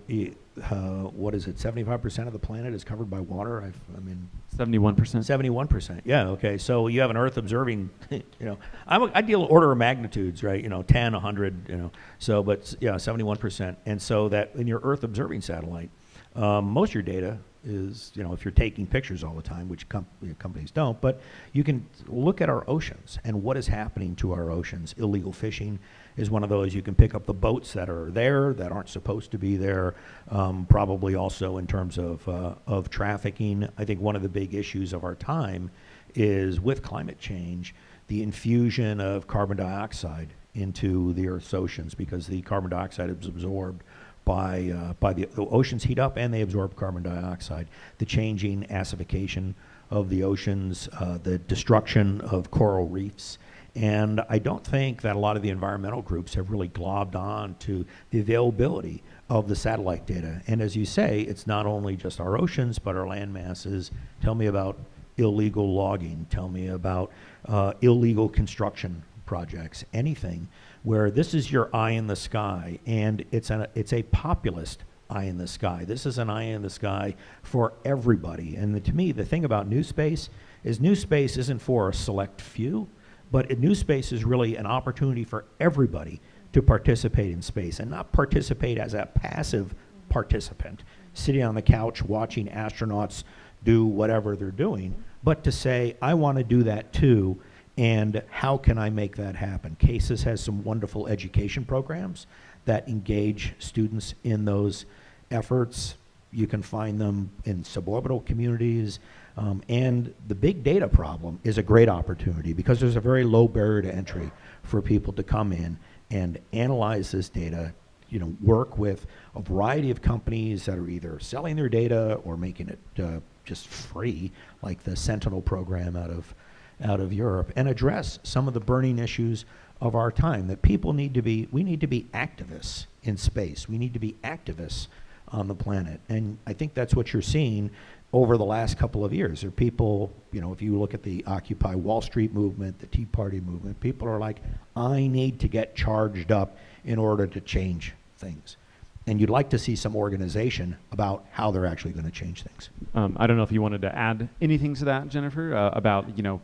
uh, what is it? Seventy-five percent of the planet is covered by water. I've, I mean, 71 percent. Seventy-one percent. Yeah. Okay. So you have an Earth observing. You know, I'm a, I deal order of magnitudes, right? You know, 10, 100, You know, so but yeah, seventy-one percent. And so that in your Earth observing satellite, um, most of your data is you know if you're taking pictures all the time, which com- companies don't, but you can look at our oceans and what is happening to our oceans. Illegal fishing is one of those. You can pick up the boats that are there that aren't supposed to be there. Um, probably also in terms of uh, of trafficking. I think one of the big issues of our time is with climate change, the infusion of carbon dioxide into the Earth's oceans because the carbon dioxide is absorbed by uh, by the, the oceans heat up and they absorb carbon dioxide. The changing acidification of the oceans, uh, the destruction of coral reefs. And I don't think that a lot of the environmental groups have really globbed on to the availability of the satellite data. And as you say, it's not only just our oceans, but our land masses. Tell me about illegal logging. Tell me about uh, illegal construction projects. Anything where this is your eye in the sky, and it's a it's a populist eye in the sky. This is an eye in the sky for everybody. And the, to me, the thing about new space is new space isn't for a select few, but a new space is really an opportunity for everybody to participate in space and not participate as a passive participant sitting on the couch watching astronauts do whatever they're doing, but to say, I want to do that too, and how can I make that happen? CASIS has some wonderful education programs that engage students in those efforts. You can find them in suborbital communities. Um, and the big data problem is a great opportunity because there's a very low barrier to entry for people to come in and analyze this data, you know, work with a variety of companies that are either selling their data or making it uh, just free, like the Sentinel program out of out of Europe, and address some of the burning issues of our time. That people need to be, we need to be activists in space. We need to be activists on the planet, and I think that's what you're seeing over the last couple of years. There are people, you know, if you look at the Occupy Wall Street movement, the Tea Party movement, people are like, I need to get charged up in order to change things. And you'd like to see some organization about how they're actually going to change things. Um, I don't know if you wanted to add anything to that, Jennifer, uh, about you know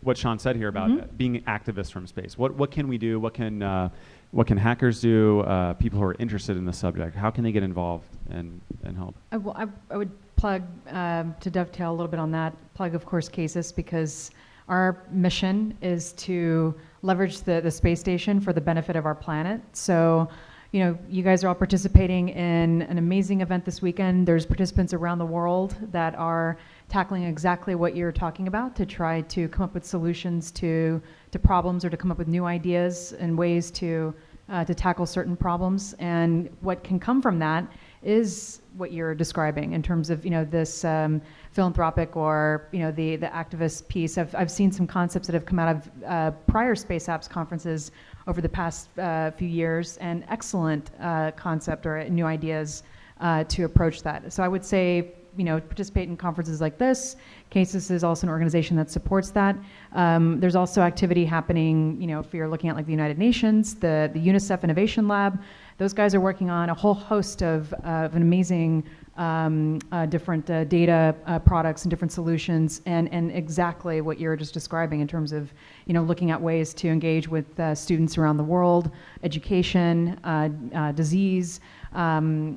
what Sean said here about Mhm. uh, being activists from space. What what can we do? What can uh, what can hackers do? Uh, people who are interested in the subject, how can they get involved and and help? I, will, I, I would plug, um, to dovetail a little bit on that, plug, of course, CASIS, because our mission is to leverage the, the space station for the benefit of our planet. So, you know, you guys are all participating in an amazing event this weekend. There's participants around the world that are tackling exactly what you're talking about to try to come up with solutions to, to problems or to come up with new ideas and ways to, uh, to tackle certain problems. And what can come from that is what you're describing in terms of you know this um, philanthropic or you know the the activist piece. I've I've seen some concepts that have come out of uh, prior space apps conferences over the past uh, few years, and excellent uh, concept or new ideas uh, to approach that. So I would say you know participate in conferences like this. CASIS is also an organization that supports that. Um, there's also activity happening. You know if you're looking at like the United Nations, the the UNICEF Innovation Lab. Those guys are working on a whole host of, of an amazing um, uh, different uh, data uh, products and different solutions, and, and exactly what you're just describing in terms of, you know, looking at ways to engage with uh, students around the world, education, uh, uh, disease, um,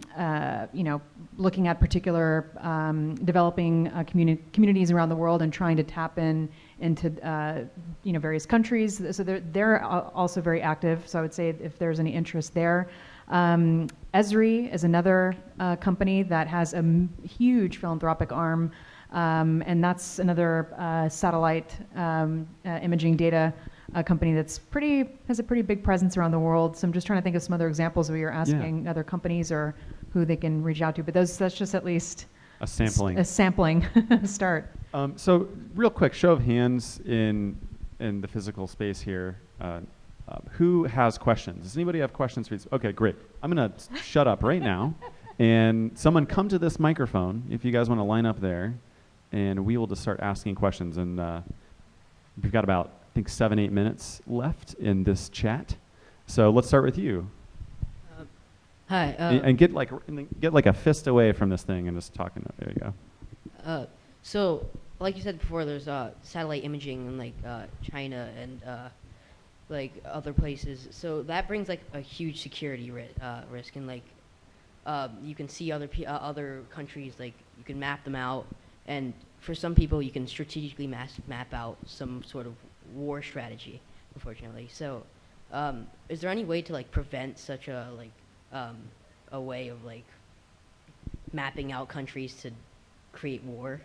you know, looking at particular um, developing communi- communities around the world and trying to tap in into uh, you know various countries. So they're, they're also very active. So I would say if there's any interest there. Um, Esri is another uh, company that has a huge philanthropic arm, um, and that's another uh, satellite um, uh, imaging data uh, company that's pretty has a pretty big presence around the world. So I'm just trying to think of some other examples where you're asking yeah. other companies or who they can reach out to. But those that's just at least a sampling. A sampling start. Um, so real quick, show of hands in in the physical space here. Uh, uh, who has questions? Does anybody have questions for you? Okay, great. I'm gonna shut up right now, and someone come to this microphone if you guys want to line up there, and we will just start asking questions. And uh, we've got about I think seven eight minutes left in this chat, so let's start with you. Hi. Uh, and, and, get like get like a fist away from this thing and just talking. There you go. Uh, so, like you said before, there's uh, satellite imaging in like uh, China and uh, like other places. So that brings like a huge security ri- uh, risk, and like um, you can see other other countries, like you can map them out, and for some people, you can strategically map out some sort of war strategy. Unfortunately, so um, is there any way to like prevent such a like um, a way of like mapping out countries to create war?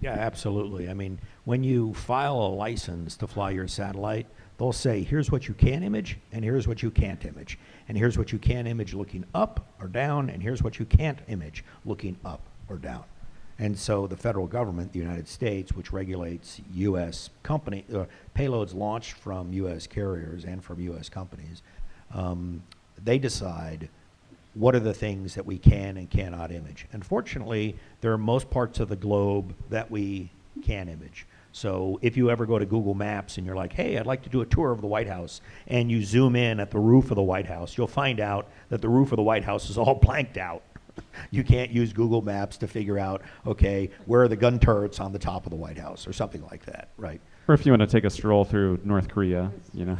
Yeah, absolutely. I mean, when you file a license to fly your satellite, they'll say, here's what you can image, and here's what you can't image. And here's what you can image looking up or down, and here's what you can't image looking up or down. And so the federal government, the United States, which regulates U.S. company uh, payloads launched from U.S. carriers and from U.S. companies, um, they decide what are the things that we can and cannot image. Unfortunately, there are most parts of the globe that we can image. So if you ever go to Google Maps and you're like, hey, I'd like to do a tour of the White House, and you zoom in at the roof of the White House, you'll find out that the roof of the White House is all blanked out. You can't use Google Maps to figure out, okay, where are the gun turrets on the top of the White House or something like that, right? Or if you want to take a stroll through North Korea, you know.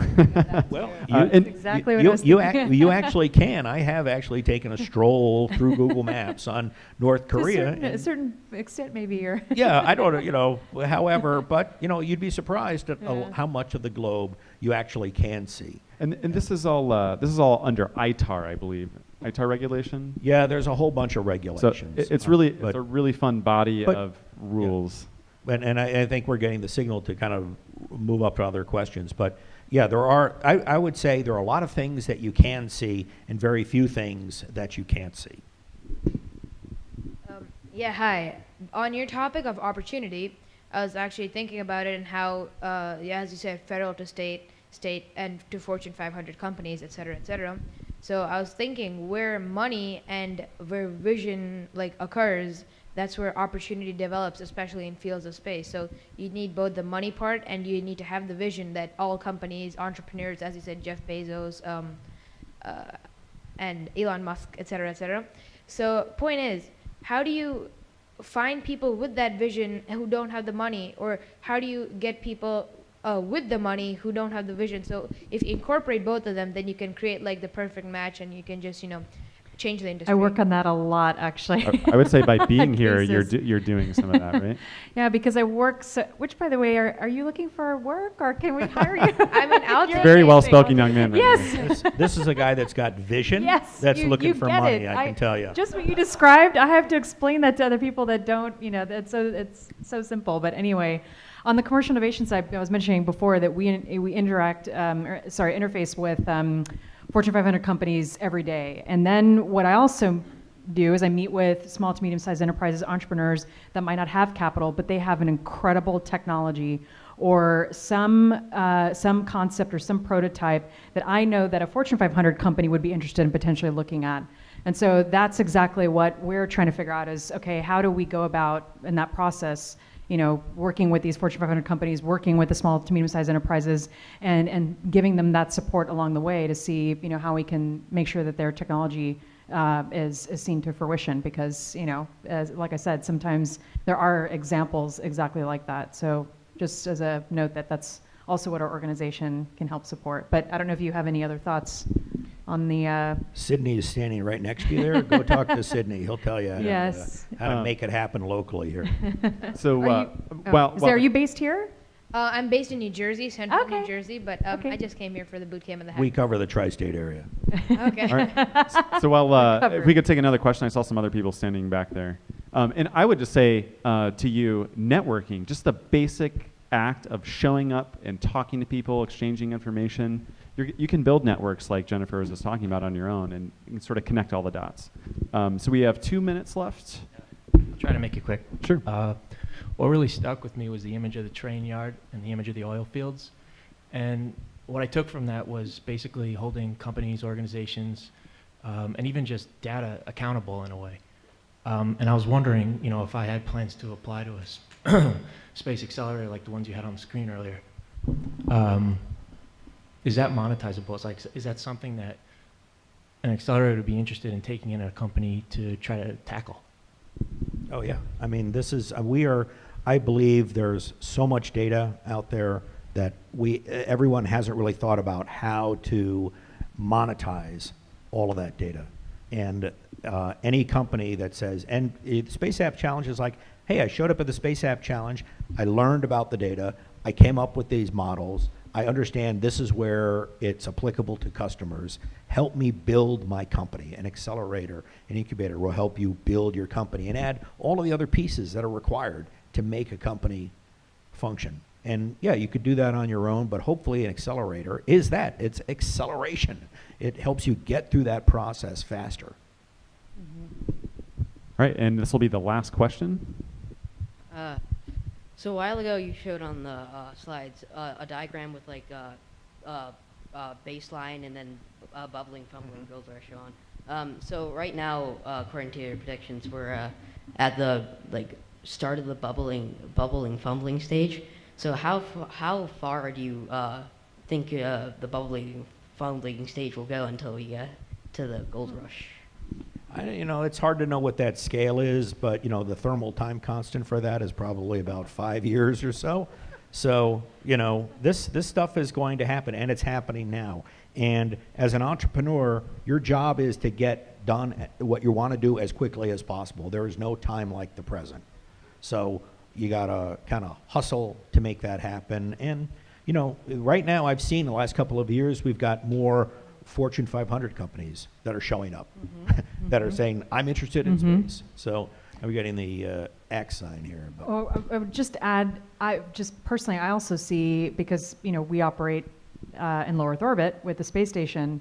well, you, uh, exactly you, you, you, you, actually can. I have actually taken a stroll through Google Maps on North Korea. To a certain, a certain extent, maybe you're. yeah, I don't know, you know, however, but, you know, you'd be surprised at yeah. how much of the globe you actually can see. And, and this is all uh, this is all under ITAR, I believe. ITAR regulation. Yeah, there's a whole bunch of regulations. So it, it's really uh, it's a really fun body but, of rules. Yeah and, and I, I, think we're getting the signal to kind of move up to other questions. But yeah, there are, I, I would say there are a lot of things that you can see and very few things that you can't see. Um, yeah, hi. On your topic of opportunity, I was actually thinking about it and how, uh, yeah, as you said, federal to state, state, and to Fortune 500 companies, et cetera, et cetera. So I was thinking where money and where vision like occurs that's where opportunity develops, especially in fields of space. So you need both the money part and you need to have the vision that all companies, entrepreneurs, as you said, Jeff Bezos, um, uh, and Elon Musk, et cetera, et cetera. So point is, how do you find people with that vision who don't have the money, or how do you get people uh, with the money who don't have the vision? So if you incorporate both of them, then you can create like the perfect match, and you can just you know change the industry. I work on that a lot, actually. I, I would say by being here, you're do, you're doing some of that, right? yeah, because I work. So, which, by the way, are, are you looking for work or can we hire you? I mean, I'll very well spoken young man. Right yes. This, this, is a guy that's got vision. Yes. That's you, looking you for money. I, I can tell you. Just what you described, I have to explain that to other people that don't. You know, that's so it's so simple. But anyway. On the commercial innovation side, I was mentioning before that we we interact, um, or, sorry, interface with um, Fortune 500 companies every day. And then what I also do is I meet with small to medium sized enterprises, entrepreneurs that might not have capital, but they have an incredible technology or some, uh, some concept or some prototype that I know that a Fortune 500 company would be interested in potentially looking at. And so that's exactly what we're trying to figure out is okay, how do we go about in that process? You know, working with these Fortune 500 companies, working with the small to medium-sized enterprises, and and giving them that support along the way to see, you know, how we can make sure that their technology uh, is is seen to fruition. Because you know, as like I said, sometimes there are examples exactly like that. So just as a note that that's also what our organization can help support. But I don't know if you have any other thoughts on the. Uh, Sydney is standing right next to you there. Go talk to Sydney. He'll tell you how, Yes. to, uh, how to make it happen locally here. So, Are uh, you- oh, well, is well- there, are you based here? Uh, I'm based in New Jersey, Central Okay. New Jersey, but um, Okay. I just came here for the boot camp and the We cover the tri-state area. okay. All right. So while uh, covered. if we could take another question, I saw some other people standing back there, um, and I would just say uh, to you, networking, just the basic act of showing up and talking to people, exchanging information. You're, you can build networks like Jennifer was just talking about on your own, and you can sort of connect all the dots. Um, so we have two minutes left. I'll try to make it quick. Sure. Uh, what really stuck with me was the image of the train yard and the image of the oil fields. And what I took from that was basically holding companies, organizations, um, and even just data accountable in a way. Um, and I was wondering, you know, if I had plans to apply to a space accelerator like the ones you had on the screen earlier, um, is that monetizable? It's like, is that something that an accelerator would be interested in taking in a company to try to tackle? Oh, yeah. I mean, this is, uh, we are, I believe there's so much data out there that we, everyone hasn't really thought about how to monetize all of that data. And uh, any company that says, and it, Space App Challenge is like, hey, I showed up at the Space App Challenge, I learned about the data, I came up with these models, I understand this is where it's applicable to customers. Help me build my company. An accelerator, an incubator will help you build your company and add all of the other pieces that are required to make a company function. And yeah, you could do that on your own, but hopefully an accelerator is that. It's acceleration. It helps you get through that process faster. All right, and this will be the last question. Uh, so a while ago, you showed on the uh, slides uh, a diagram with like uh, uh, uh, baseline and then uh, bubbling, fumbling, goes are shown. Um, so right now, uh, according to your predictions, we're uh, at the like start of the bubbling, bubbling, fumbling stage. So how f- how far do you uh, think uh, the bubbling, fumbling stage will go until we get to the gold rush? I, you know, it's hard to know what that scale is, but you know, the thermal time constant for that is probably about five years or so. So, you know, this this stuff is going to happen, and it's happening now. And as an entrepreneur, your job is to get done what you want to do as quickly as possible. There is no time like the present. So you gotta kind of hustle to make that happen. And you know, right now, I've seen the last couple of years, we've got more Fortune 500 companies that are showing up that are saying, "I'm interested in Mhm. space." So I'm getting the uh, X sign here. But Oh, I- I would just add, I just personally, I also see because you know we operate uh, in low Earth orbit with the space station,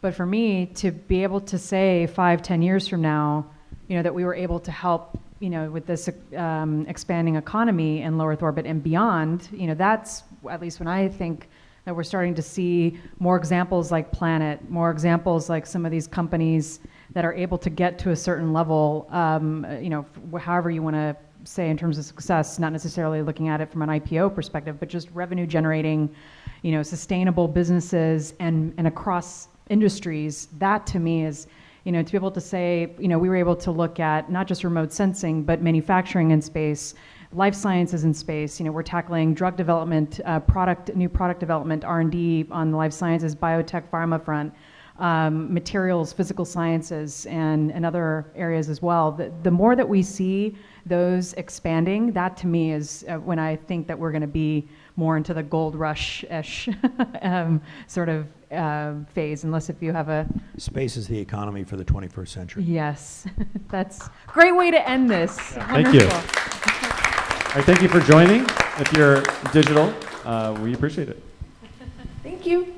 but for me to be able to say five, ten years from now, you know that we were able to help, you know, with this um, expanding economy in low Earth orbit and beyond, you know, that's at least when I think that we're starting to see more examples like Planet, more examples like some of these companies that are able to get to a certain level, um, you know, however you want to say in terms of success, not necessarily looking at it from an IPO perspective, but just revenue generating, you know, sustainable businesses and, and across industries. That to me is, you know, to be able to say, you know, we were able to look at not just remote sensing, but manufacturing in space, life sciences in space. You know, we're tackling drug development, uh, product, new product development, R&D on the life sciences, biotech, pharma front, um, materials, physical sciences, and, and other areas as well. The, the more that we see those expanding, that to me is uh, when I think that we're going to be more into the gold rush-ish um, sort of uh, phase, unless if you have a space is the economy for the 21st century. yes. That's a great way to end this. Thank you. Right, thank you for joining. If you're digital, uh, we appreciate it. Thank you.